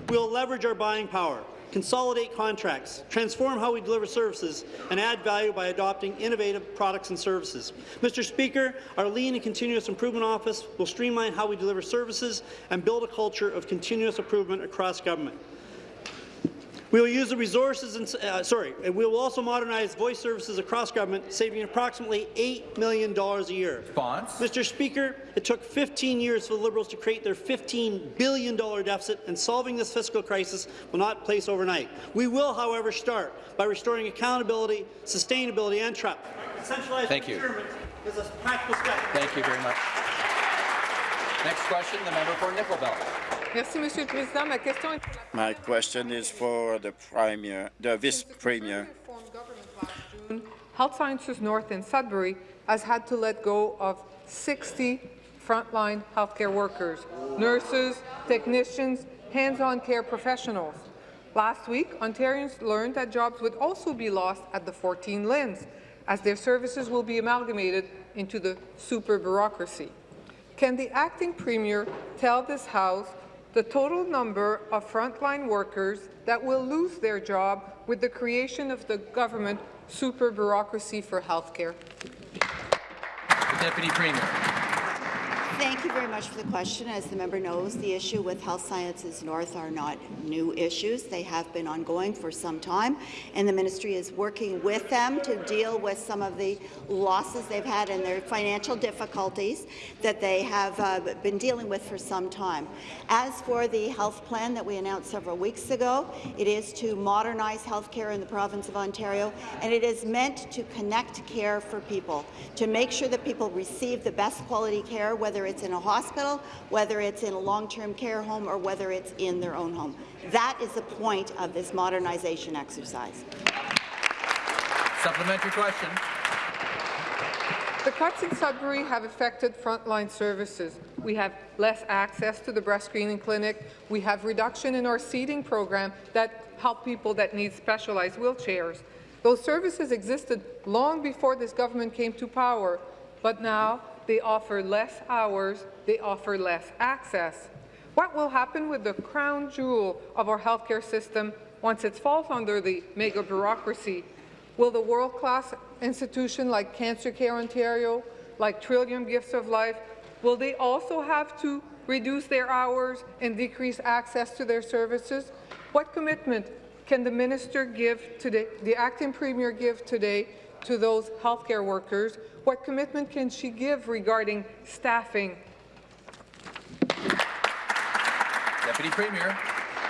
We'll leverage our buying power, consolidate contracts, transform how we deliver services, and add value by adopting innovative products and services. Mr. Speaker, our Lean and Continuous Improvement Office will streamline how we deliver services and build a culture of continuous improvement across government. We will use the resources and uh, sorry, and we will also modernize voice services across government, saving approximately $8 million a year. Response. Mr. Speaker, it took 15 years for the Liberals to create their $15 billion deficit, and solving this fiscal crisis will not place overnight. We will, however, start by restoring accountability, sustainability, and trust. Thank you. procurement is a practical step. Thank you very much. Next question, the member for Nickel Belt. Merci, Monsieur le Président. Ma question est pour la My question is for the Premier, the Vice Premier. Health Sciences North in Sudbury has had to let go of 60 frontline healthcare workers, nurses, technicians, hands-on care professionals. Last week, Ontarians learned that jobs would also be lost at the 14 LHINs, as their services will be amalgamated into the super bureaucracy. Can the acting premier tell this House the total number of frontline workers that will lose their job with the creation of the government super bureaucracy for healthcare? Deputy Premier. Thank you very much for the question. As the member knows, the issue with Health Sciences North are not new issues. They have been ongoing for some time, and the ministry is working with them to deal with some of the losses they've had and their financial difficulties that they have uh, been dealing with for some time. As for the health plan that we announced several weeks ago, it is to modernize healthcare in the province of Ontario, and it is meant to connect care for people, to make sure that people receive the best quality care, whether it's in a hospital, whether it's in a long-term care home, or whether it's in their own home. That is the point of this modernization exercise. Supplementary question. The cuts in Sudbury have affected frontline services. We have less access to the breast screening clinic. We have reduction in our seating program that help people that need specialized wheelchairs. Those services existed long before this government came to power, but now they offer less hours, they offer less access. What will happen with the crown jewel of our healthcare system, once it falls under the mega bureaucracy, will the world-class institution like Cancer Care Ontario, like Trillium Gifts of Life, will they also have to reduce their hours and decrease access to their services? What commitment can the minister give today, the acting premier give today to those healthcare workers? What commitment can she give regarding staffing? Deputy Premier.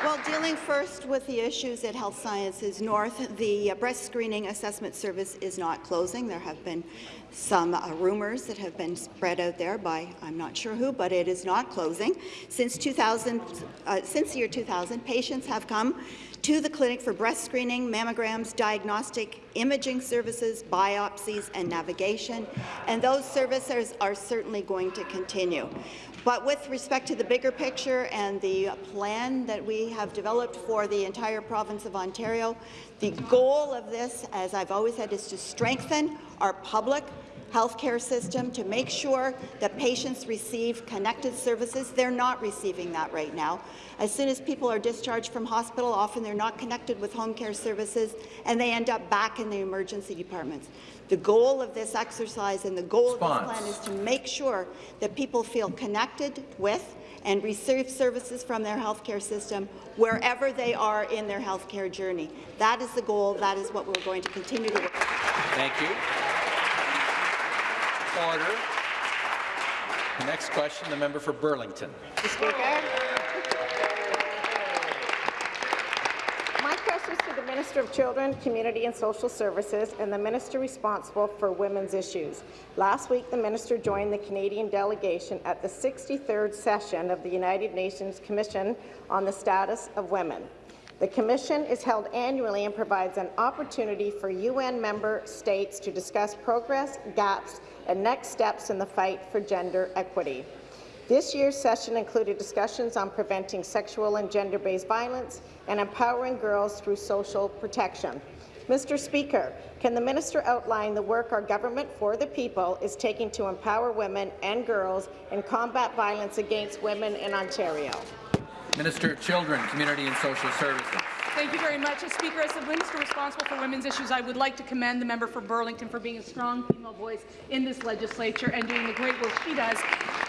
Well, dealing first with the issues at Health Sciences North, the uh, breast screening assessment service is not closing. There have been some uh, rumors that have been spread out there by I'm not sure who, but it is not closing. Since 2000, uh, since the year 2000, patients have come to the clinic for breast screening, mammograms, diagnostic imaging services, biopsies, and navigation, and those services are certainly going to continue. But with respect to the bigger picture and the plan that we have developed for the entire province of Ontario, the goal of this, as I've always said, is to strengthen our public healthcare system to make sure that patients receive connected services. They're not receiving that right now. As soon as people are discharged from hospital, often they're not connected with home care services, and they end up back in the emergency departments. The goal of this exercise and the goal Response. of this plan is to make sure that people feel connected with and receive services from their healthcare system wherever they are in their healthcare journey. That is the goal. That is what we're going to continue to work. Thank you. Order. The next question, the member for Burlington. Mr. Speaker. My question is to the Minister of Children, Community and Social Services and the Minister responsible for women's issues. Last week, the Minister joined the Canadian delegation at the 63rd session of the United Nations Commission on the Status of Women. The Commission is held annually and provides an opportunity for UN member states to discuss progress, gaps, and next steps in the fight for gender equity. This year's session included discussions on preventing sexual and gender-based violence and empowering girls through social protection. Mr. Speaker, can the minister outline the work our government for the people is taking to empower women and girls and combat violence against women in Ontario? Minister of Children, Community and Social Services. Thank you very much. As Speaker, as the Minister responsible for women's issues, I would like to commend the member for Burlington for being a strong female voice in this legislature and doing the great work she does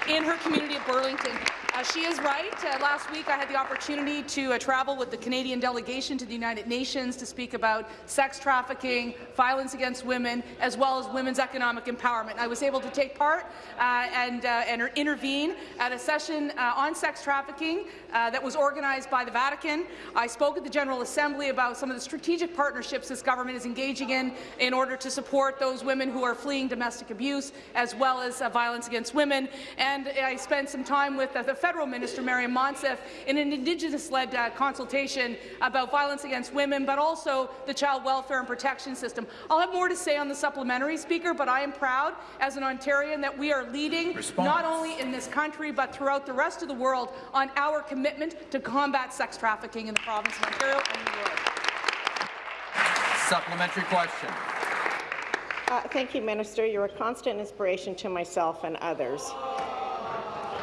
in her community of Burlington. Uh, she is right. Uh, last week, I had the opportunity to uh, travel with the Canadian delegation to the United Nations to speak about sex trafficking, violence against women, as well as women's economic empowerment. I was able to take part uh, and, uh, and intervene at a session uh, on sex trafficking that was organized by the Vatican. I spoke at the General Assembly about some of the strategic partnerships this government is engaging in in order to support those women who are fleeing domestic abuse, as well as violence against women. And I spent some time with the federal minister, Maryam Monsef, in an Indigenous-led uh, consultation about violence against women, but also the child welfare and protection system. I'll have more to say on the supplementary, Speaker, but I am proud as an Ontarian that we are leading Response. not only in this country but throughout the rest of the world on our commitment to combat sex trafficking in the province of Ontario and the world. Supplementary question. Uh, thank you, Minister. You're a constant inspiration to myself and others.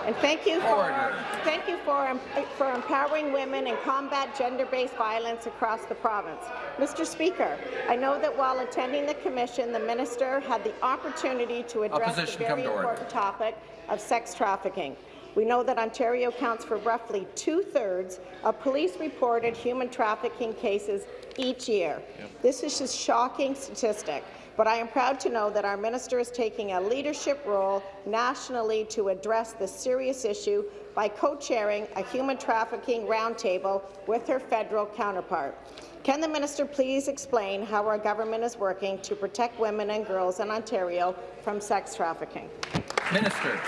And thank you for thank you for for empowering women and combat gender-based violence across the province. Mr. Speaker, I know that while attending the commission, the minister had the opportunity to address Opposition, the very order. important topic of sex trafficking. We know that Ontario accounts for roughly two-thirds of police-reported human trafficking cases each year. This is a shocking statistic, but I am proud to know that our minister is taking a leadership role nationally to address this serious issue by co-chairing a human trafficking roundtable with her federal counterpart. Can the minister please explain how our government is working to protect women and girls in Ontario from sex trafficking? Minister.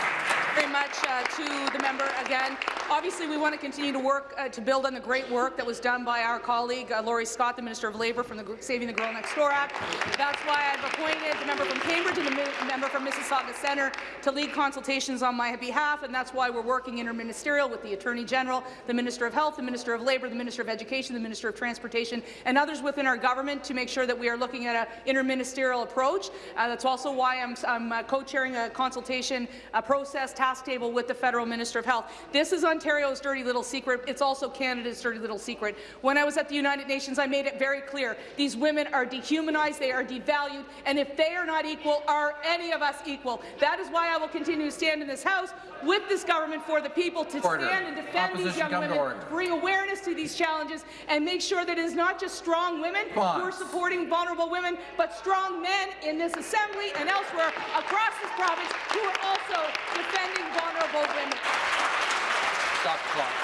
Very much uh, to the member again. Obviously, we want to continue to work uh, to build on the great work that was done by our colleague uh, Laurie Scott, the Minister of Labour, from the Saving the Girl Next Door Act. That's why I've appointed the member from Cambridge and the member from Mississauga Centre to lead consultations on my behalf, and that's why we're working interministerial with the Attorney General, the Minister of Health, the Minister of Labour, the Minister of Education, the Minister of Transportation, and others within our government to make sure that we are looking at an interministerial approach. Uh, that's also why I'm, I'm uh, co-chairing a consultation process task table with the Federal Minister of Health. This is Ontario's dirty little secret. It's also Canada's dirty little secret. When I was at the United Nations, I made it very clear. These women are dehumanized, they are devalued, and if they are not equal, are any of us equal? That is why I will continue to stand in this House with this government for the people to Order. stand and defend Opposition these young women, bring awareness to these challenges, and make sure that it is not just strong women who are supporting vulnerable women, but strong men in this Assembly and elsewhere across this province who are also defending vulnerable women. Stop the clock.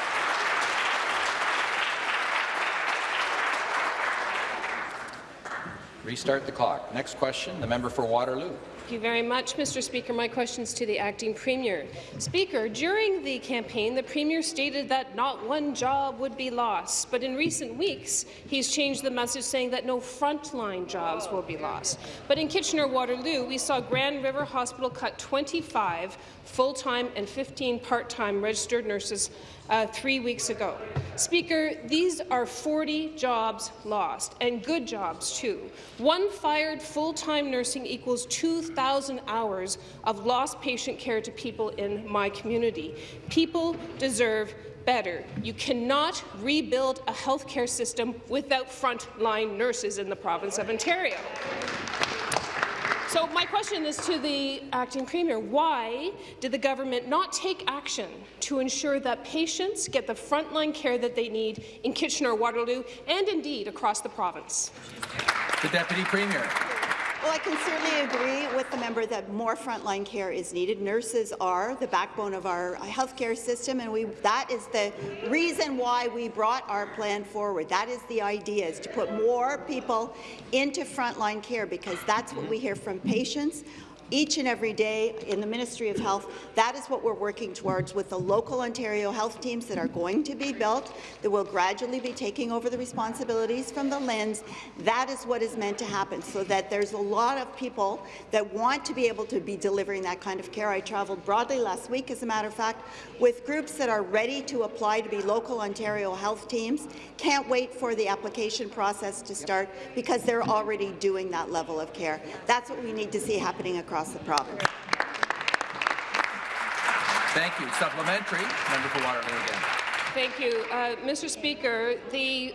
Restart the clock. Next question, the member for Waterloo. Thank you very much, Mr. Speaker. My question is to the acting premier. Speaker, during the campaign, the premier stated that not one job would be lost, but in recent weeks, he's changed the message saying that no frontline jobs will be lost. But in Kitchener-Waterloo, we saw Grand River Hospital cut 25 full-time and 15 part-time registered nurses uh, three weeks ago. Speaker, these are 40 jobs lost, and good jobs, too. One fired full-time nursing equals 2,000 hours of lost patient care to people in my community. People deserve better. You cannot rebuild a healthcare system without frontline nurses in the province of Ontario. So my question is to the acting premier. Why did the government not take action to ensure that patients get the frontline care that they need in Kitchener-Waterloo and indeed across the province? The Deputy Premier. Well, I can certainly agree with the member that more frontline care is needed. Nurses are the backbone of our uh, healthcare system, and we, that is the reason why we brought our plan forward. That is the idea, is to put more people into frontline care, because that's what we hear from patients each and every day in the Ministry of Health. That is what we're working towards with the local Ontario health teams that are going to be built, that will gradually be taking over the responsibilities from the LHINs. That is what is meant to happen, so that there's a lot of people that want to be able to be delivering that kind of care. I travelled broadly last week, as a matter of fact, with groups that are ready to apply to be local Ontario health teams. Can't wait for the application process to start because they're already doing that level of care. That's what we need to see happening across the province. Thank you. Supplementary, member for Waterloo again. Thank you. Uh, Mr. Speaker, the,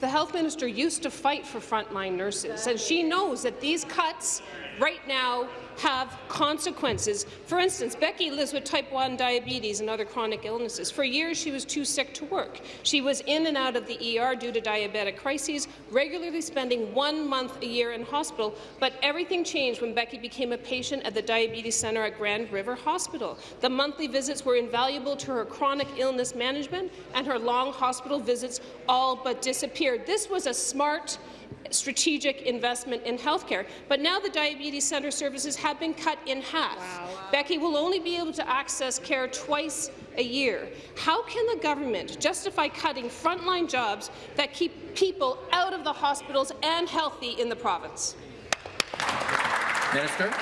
the health minister used to fight for frontline nurses, and she knows that these cuts right now have consequences. For instance, Becky lives with type 1 diabetes and other chronic illnesses. For years, she was too sick to work. She was in and out of the ER due to diabetic crises, regularly spending one month a year in hospital. But everything changed when Becky became a patient at the Diabetes Centre at Grand River Hospital. The monthly visits were invaluable to her chronic illness management, and her long hospital visits all but disappeared. This was a smart strategic investment in healthcare. But now the Diabetes Centre services have been cut in half. Wow. Becky will only be able to access care twice a year. How can the government justify cutting frontline jobs that keep people out of the hospitals and healthy in the province? Minister.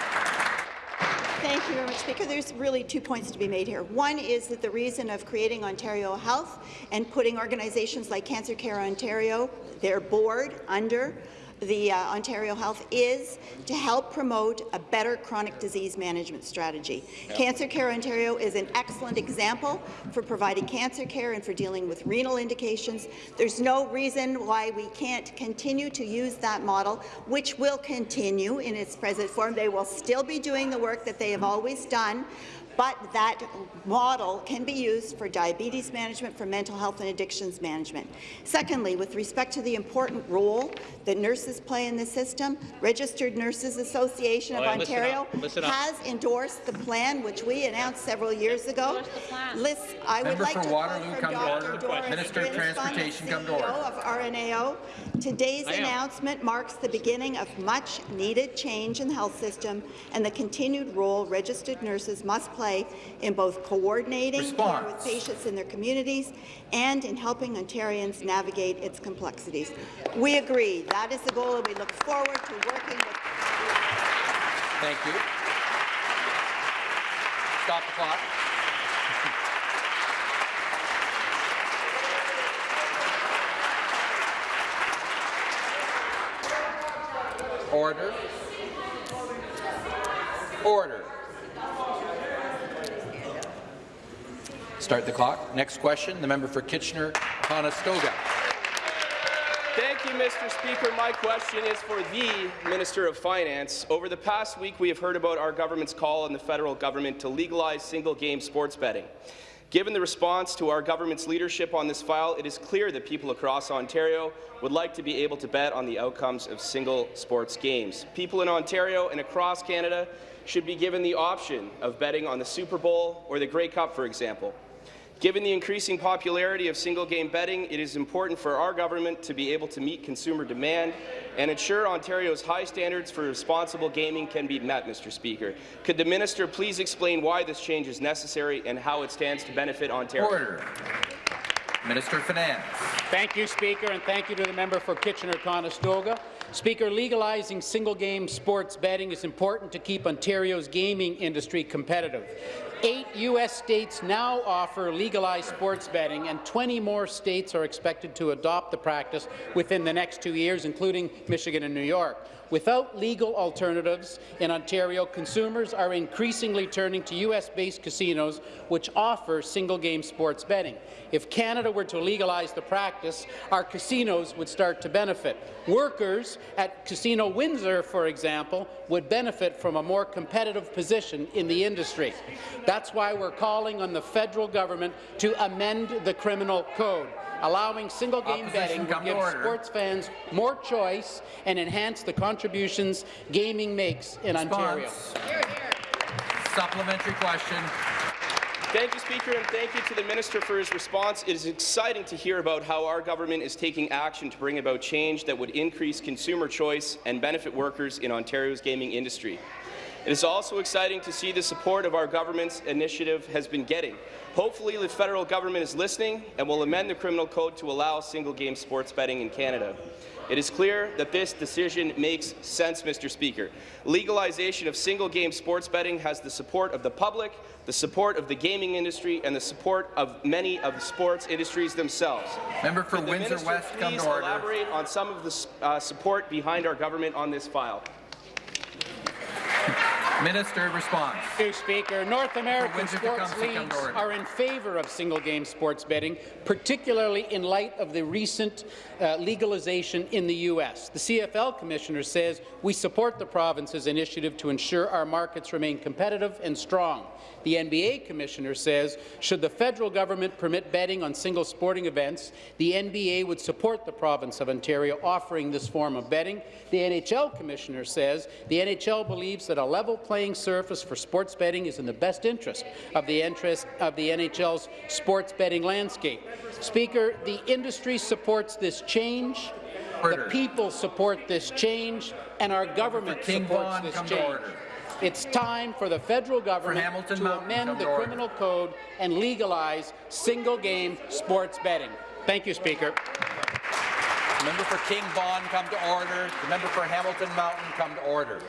Thank you very much, Speaker. There's really two points to be made here. One is that the reason of creating Ontario Health and putting organizations like Cancer Care Ontario, their board, under the uh, Ontario Health is to help promote a better chronic disease management strategy. Yep. Cancer Care Ontario is an excellent example for providing cancer care and for dealing with renal indications. There's no reason why we can't continue to use that model, which will continue in its present form. They will still be doing the work that they have always done, but that model can be used for diabetes management, for mental health and addictions management. Secondly, with respect to the important role that nurses play in the system, Registered Nurses Association of Oh, Ontario listen up. has endorsed the plan, which we announced several years ago. Listen, I would Member like for to Waterloo, quote come from to Dr. order. Doris Minister of Grinspun, Transportation, come to order. of RNAO. Today's I am. announcement marks the beginning of much needed change in the health system and the continued role registered nurses must play in both coordinating care with patients in their communities and in helping Ontarians navigate its complexities. We agree. That is the goal, and we look forward to working with Thank you. Stop the clock. Order. Order. Start the clock. Next question, the member for Kitchener-Conestoga. Thank you, Mr. Speaker. My question is for the Minister of Finance. Over the past week, we have heard about our government's call on the federal government to legalize single-game sports betting. Given the response to our government's leadership on this file, it is clear that people across Ontario would like to be able to bet on the outcomes of single sports games. People in Ontario and across Canada should be given the option of betting on the Super Bowl or the Grey Cup, for example. Given the increasing popularity of single-game betting, it is important for our government to be able to meet consumer demand and ensure Ontario's high standards for responsible gaming can be met, Mr. Speaker. Could the minister please explain why this change is necessary and how it stands to benefit Ontario? Order. Minister of Finance. Thank you, Speaker, and thank you to the member for Kitchener-Conestoga. Speaker, legalizing single-game sports betting is important to keep Ontario's gaming industry competitive. Eight U.S. states now offer legalized sports betting, and 20 more states are expected to adopt the practice within the next two years, including Michigan and New York. Without legal alternatives in Ontario, consumers are increasingly turning to U.S.-based casinos which offer single-game sports betting. If Canada were to legalize the practice, our casinos would start to benefit. Workers at Casino Windsor, for example, would benefit from a more competitive position in the industry. That's why we're calling on the federal government to amend the criminal code. Allowing single-game betting would give sports fans more choice and enhance the contributions gaming makes in Ontario. Supplementary question. Thank you, Speaker, and thank you to the Minister for his response. It is exciting to hear about how our government is taking action to bring about change that would increase consumer choice and benefit workers in Ontario's gaming industry. It is also exciting to see the support of our government's initiative has been getting. Hopefully, the federal government is listening and will amend the criminal code to allow single-game sports betting in Canada. It is clear that this decision makes sense, Mr. Speaker. Legalization of single-game sports betting has the support of the public, the support of the gaming industry, and the support of many of the sports industries themselves. Member for Could the Windsor minister West, come please to order. elaborate on some of the uh, support behind our government on this file? Minister response. Thank you, Speaker. North American sports come to come leagues are in favour of single-game sports betting, particularly in light of the recent uh, legalization in the U.S. The CFL Commissioner says we support the province's initiative to ensure our markets remain competitive and strong. The NBA Commissioner says should the federal government permit betting on single sporting events, the NBA would support the province of Ontario offering this form of betting. The NHL Commissioner says the NHL believes that a level playing surface for sports betting is in the best interest of the interest of the NHL's sports betting landscape. Speaker, the industry supports this change. The people support this change, and our government supports Vaughan, this change. It's time for the federal government Hamilton to Mountain, amend the to criminal code and legalize single-game sports betting. Thank you, Speaker. The member for King Vaughan, come to order. The member for Hamilton Mountain, come to order.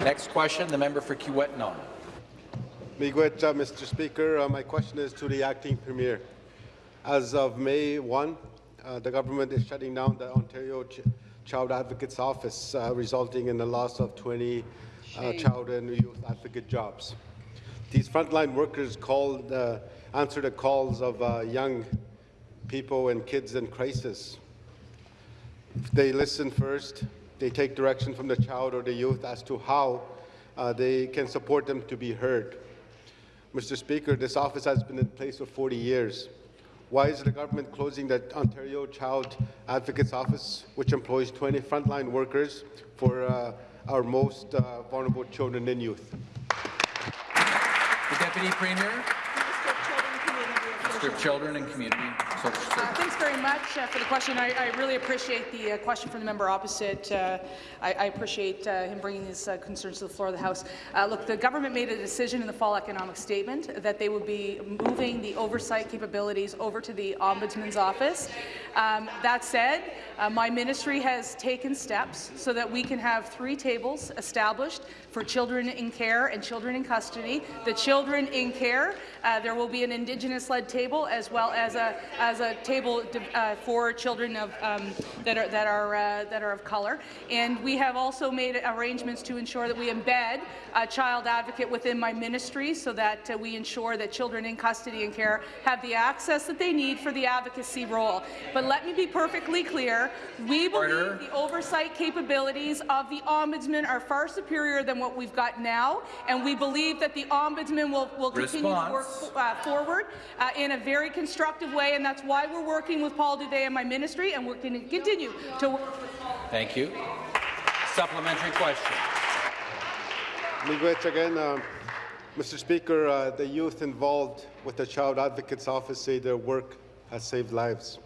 Next question, the member for Kiiwetinoong. Miigwech, uh, Mr. Speaker. Uh, my question is to the acting premier. As of May 1, uh, the government is shutting down the Ontario Ch- Child Advocate's Office, uh, resulting in the loss of 20 uh, child and youth advocate jobs. These frontline workers called, uh, answer the calls of uh, young people and kids in crisis. They listen first, they take direction from the child or the youth as to how uh, they can support them to be heard. Mr. Speaker, this office has been in place for 40 years. Why is the government closing the Ontario Child Advocates Office, which employs 20 frontline workers for uh, our most uh, vulnerable children and youth? The Deputy Premier. Minister of Children and Community Social Uh, Services. Thanks very much uh, for the question. I, I really appreciate the uh, question from the member opposite. Uh, I, I appreciate uh, him bringing his uh, concerns to the floor of the House. Uh, look, the government made a decision in the fall economic statement that they would be moving the oversight capabilities over to the Ombudsman's office. Um, that said, my ministry has taken steps so that we can have three tables established for children in care and children in custody. The children in care, uh, there will be an Indigenous-led table as well as a as a table uh, for children of um, that are that are uh, that are of color. And we have also made arrangements to ensure that we embed a child advocate within my ministry so that uh, we ensure that children in custody and care have the access that they need for the advocacy role. But let me be perfectly clear. We believe Order. the oversight capabilities of the Ombudsman are far superior than what we've got now, and we believe that the Ombudsman will, will continue to work uh, forward uh, in a very constructive way, and that's why we're working with Paul Dubé and my ministry, and we're going to continue to work with Paul. Thank you. Supplementary question. Miigwech again. Um, Mr. Speaker, uh, the youth involved with the Child Advocate's Office say their work has saved lives.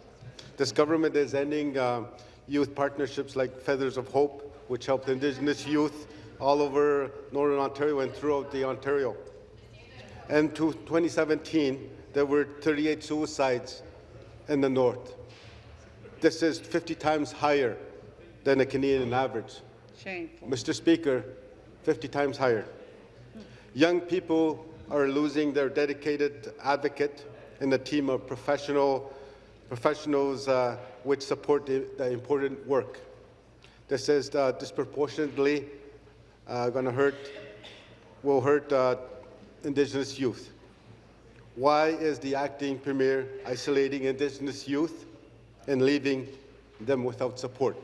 This government is ending um, youth partnerships like Feathers of Hope, which helped Indigenous youth all over Northern Ontario and throughout the Ontario. And to 2017, there were 38 suicides in the North. This is 50 times higher than the Canadian average. Shameful. Mr. Speaker, 50 times higher. Young people are losing their dedicated advocate and a team of professional professionals uh, which support the, the important work. This is uh, disproportionately uh, going to hurt, will hurt uh, Indigenous youth. Why is the acting premier isolating Indigenous youth and leaving them without support?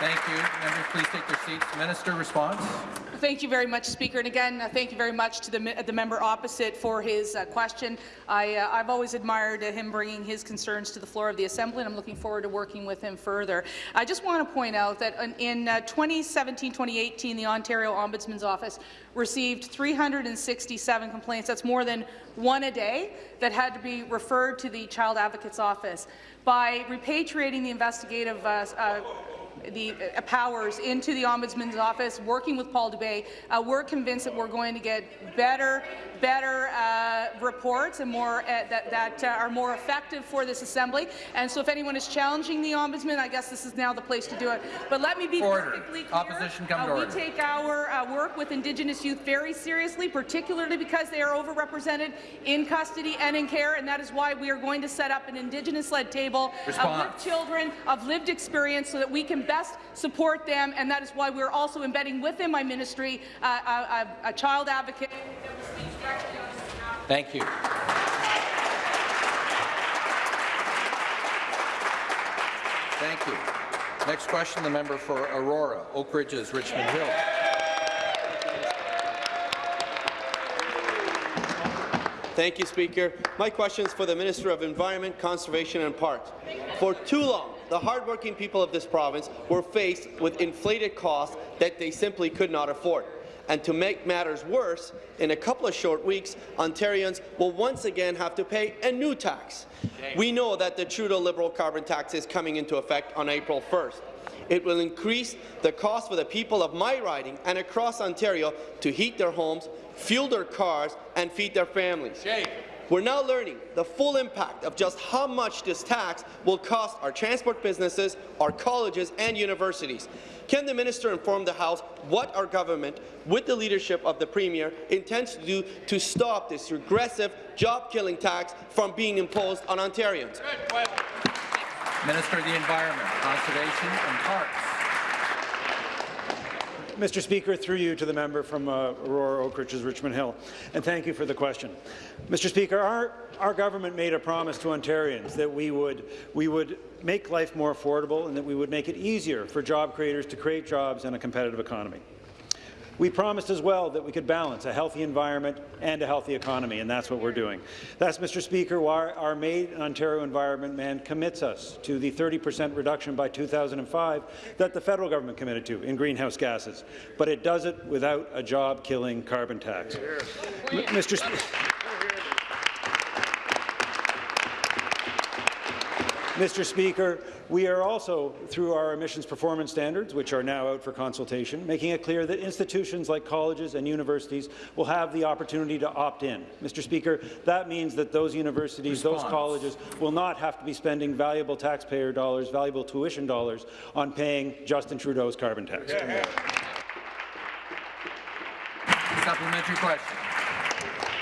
Thank you. Members, please take their seats. Minister, response. Thank you very much, Speaker. And again, uh, thank you very much to the, the member opposite for his uh, question. I, uh, I've always admired uh, him bringing his concerns to the floor of the Assembly, and I'm looking forward to working with him further. I just want to point out that in, in 2017-2018, the Ontario Ombudsman's Office received 367 complaints. That's more than one a day that had to be referred to the Child Advocate's Office. By repatriating the investigative uh, uh, the uh, powers into the Ombudsman's office, working with Paul Dubé, uh, we're convinced that we're going to get better, better uh, reports and more uh, that, that uh, are more effective for this Assembly. And so, if anyone is challenging the Ombudsman, I guess this is now the place to do it. But let me be Order. perfectly clear. Opposition come to uh, we order. take our work with Indigenous youth very seriously, particularly because they are overrepresented in custody and in care, and that is why we are going to set up an Indigenous-led table with children of lived experience so that we can best support them, and that is why we're also embedding within my ministry uh, a, a, a child advocate. Thank you. Thank you. Next question, the member for Aurora, Oak Ridges, Richmond Hill. Thank you, Speaker. My question is for the Minister of Environment, Conservation and Parks. For too long, the hardworking people of this province were faced with inflated costs that they simply could not afford. And to make matters worse, in a couple of short weeks, Ontarians will once again have to pay a new tax. We know that the Trudeau Liberal carbon tax is coming into effect on April 1st. It will increase the cost for the people of my riding and across Ontario to heat their homes, fuel their cars, and feed their families. We're now learning the full impact of just how much this tax will cost our transport businesses, our colleges and universities. Can the minister inform the House what our government, with the leadership of the Premier, intends to do to stop this regressive, job-killing tax from being imposed on Ontarians? Minister of the Environment, Conservation and Parks. Mr. Speaker, through you to the member from uh, Aurora, Oak Ridges, Richmond Hill, and thank you for the question. Mr. Speaker, our, our government made a promise to Ontarians that we would, we would make life more affordable and that we would make it easier for job creators to create jobs in a competitive economy. We promised as well that we could balance a healthy environment and a healthy economy, and that's what we're doing. That's, Mr. Speaker, why our Made in Ontario Environment Man commits us to the 30 per cent reduction by 2005 that the federal government committed to in greenhouse gases, but it does it without a job-killing carbon tax. Mr. Mr. Speaker, We are also, through our emissions performance standards, which are now out for consultation, making it clear that institutions like colleges and universities will have the opportunity to opt in. Mr. Speaker, that means that those universities, Response. those colleges will not have to be spending valuable taxpayer dollars, valuable tuition dollars on paying Justin Trudeau's carbon tax. Supplementary question.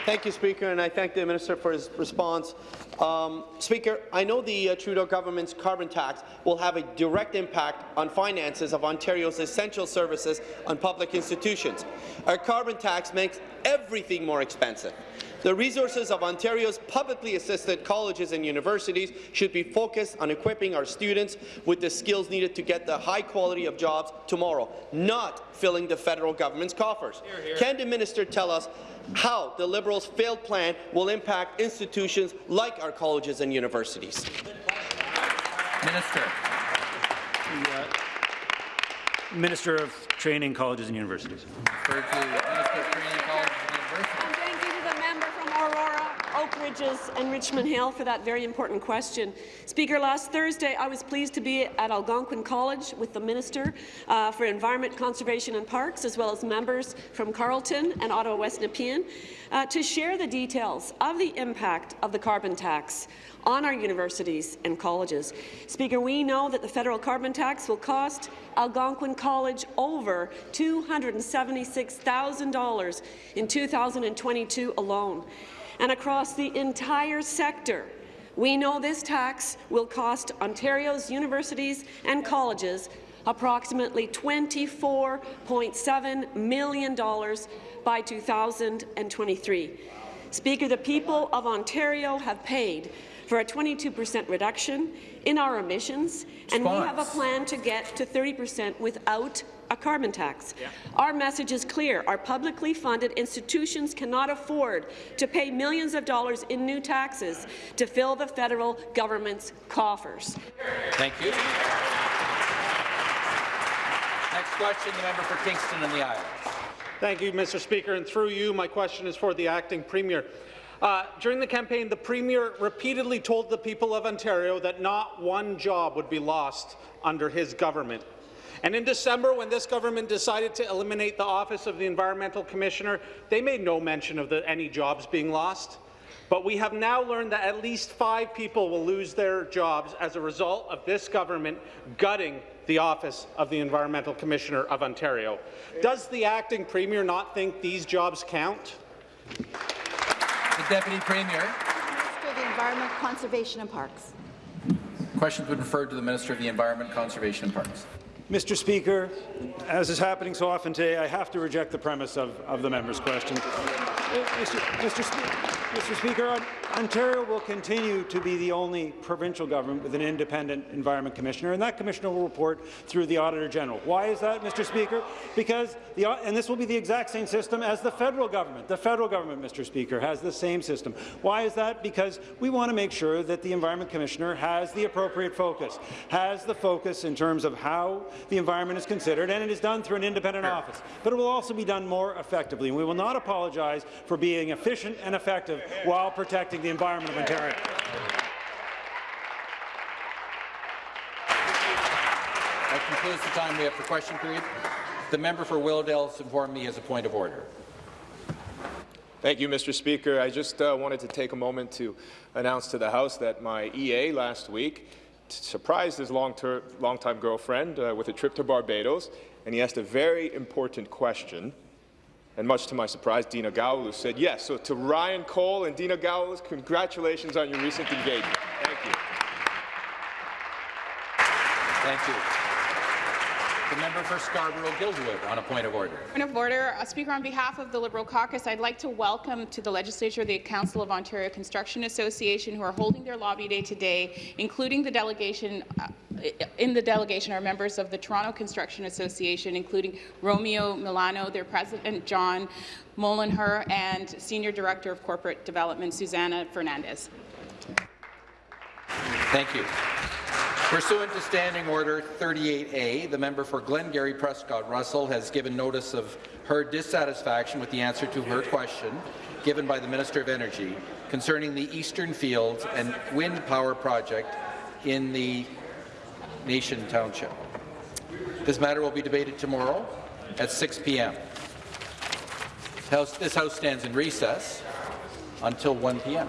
Thank you, Speaker, and I thank the Minister for his response. Um, Speaker, I know the uh, Trudeau government's carbon tax will have a direct impact on finances of Ontario's essential services on public institutions. Our carbon tax makes everything more expensive. The resources of Ontario's publicly assisted colleges and universities should be focused on equipping our students with the skills needed to get the high quality of jobs tomorrow, not filling the federal government's coffers. Can the minister tell us how the Liberals' failed plan will impact institutions like our colleges and universities? Minister. Minister of Training, Colleges and Universities. Referred to Minister of Training, Colleges and Universities. Thank you to the member from Oak Ridges and Richmond Hill for that very important question. Speaker, last Thursday I was pleased to be at Algonquin College with the Minister uh, for Environment, Conservation and Parks, as well as members from Carleton and Ottawa West Nepean, uh, to share the details of the impact of the carbon tax on our universities and colleges. Speaker, we know that the federal carbon tax will cost Algonquin College over $276,000 in 2022 alone. And across the entire sector, we know this tax will cost Ontario's universities and colleges approximately $24.7 million by 2023. Speaker, the people of Ontario have paid for a 22 per cent reduction in our emissions, and we have a plan to get to 30 per cent without a carbon tax. Our message is clear. Our publicly funded institutions cannot afford to pay millions of dollars in new taxes to fill the federal government's coffers. Thank you. Next question, the member for Kingston and the Islands. Thank you, Mr. Speaker. And through you, my question is for the acting premier. Uh, during the campaign, the Premier repeatedly told the people of Ontario that not one job would be lost under his government. And in December, when this government decided to eliminate the office of the Environmental Commissioner, they made no mention of the, any jobs being lost. But we have now learned that at least five people will lose their jobs as a result of this government gutting the office of the Environmental Commissioner of Ontario. Does the acting Premier not think these jobs count? The Deputy Premier. Minister of the Environment, Conservation and Parks. Questions would been referred to the Minister of the Environment, Conservation and Parks. Mr. Speaker, as is happening so often today, I have to reject the premise of, of the member's question. Uh, Mr. Mr. Spe- Mr. Speaker, Ontario will continue to be the only provincial government with an independent Environment Commissioner, and that Commissioner will report through the Auditor General. Why is that, Mr. Speaker? Because, the, and this will be the exact same system as the federal government. The federal government, Mr. Speaker, has the same system. Why is that? Because we want to make sure that the Environment Commissioner has the appropriate focus, has the focus in terms of how the environment is considered, and it is done through an independent office. But it will also be done more effectively, and we will not apologize for being efficient and effective while protecting the environment of Ontario. That concludes the time we have for question period. The member for Willowdale has informed me he has a point of order. Thank you, Mr. Speaker. I just uh, wanted to take a moment to announce to the House that my EA last week surprised his long-ter- longtime girlfriend uh, with a trip to Barbados, and he asked a very important question. And much to my surprise, Dina Gowlu said yes. So to Ryan Cole and Dina Gowlu, congratulations on your recent engagement. Thank you. Thank you. The member for Scarborough-Guildwood on a point of order. Point of order. Uh, Speaker, on behalf of the Liberal caucus, I'd like to welcome to the legislature the Council of Ontario Construction Association who are holding their lobby day today, including the delegation uh, in the delegation are members of the Toronto Construction Association, including Romeo Milano, their president, John Mollenhauer, and Senior Director of Corporate Development, Susanna Fernandez. Thank you. Pursuant to Standing Order 38A, the member for Glengarry Prescott Russell has given notice of her dissatisfaction with the answer to her question given by the Minister of Energy concerning the Eastern Fields and Wind Power Project in the Nation Township. This matter will be debated tomorrow at 6 p.m. This House stands in recess until 1 p.m.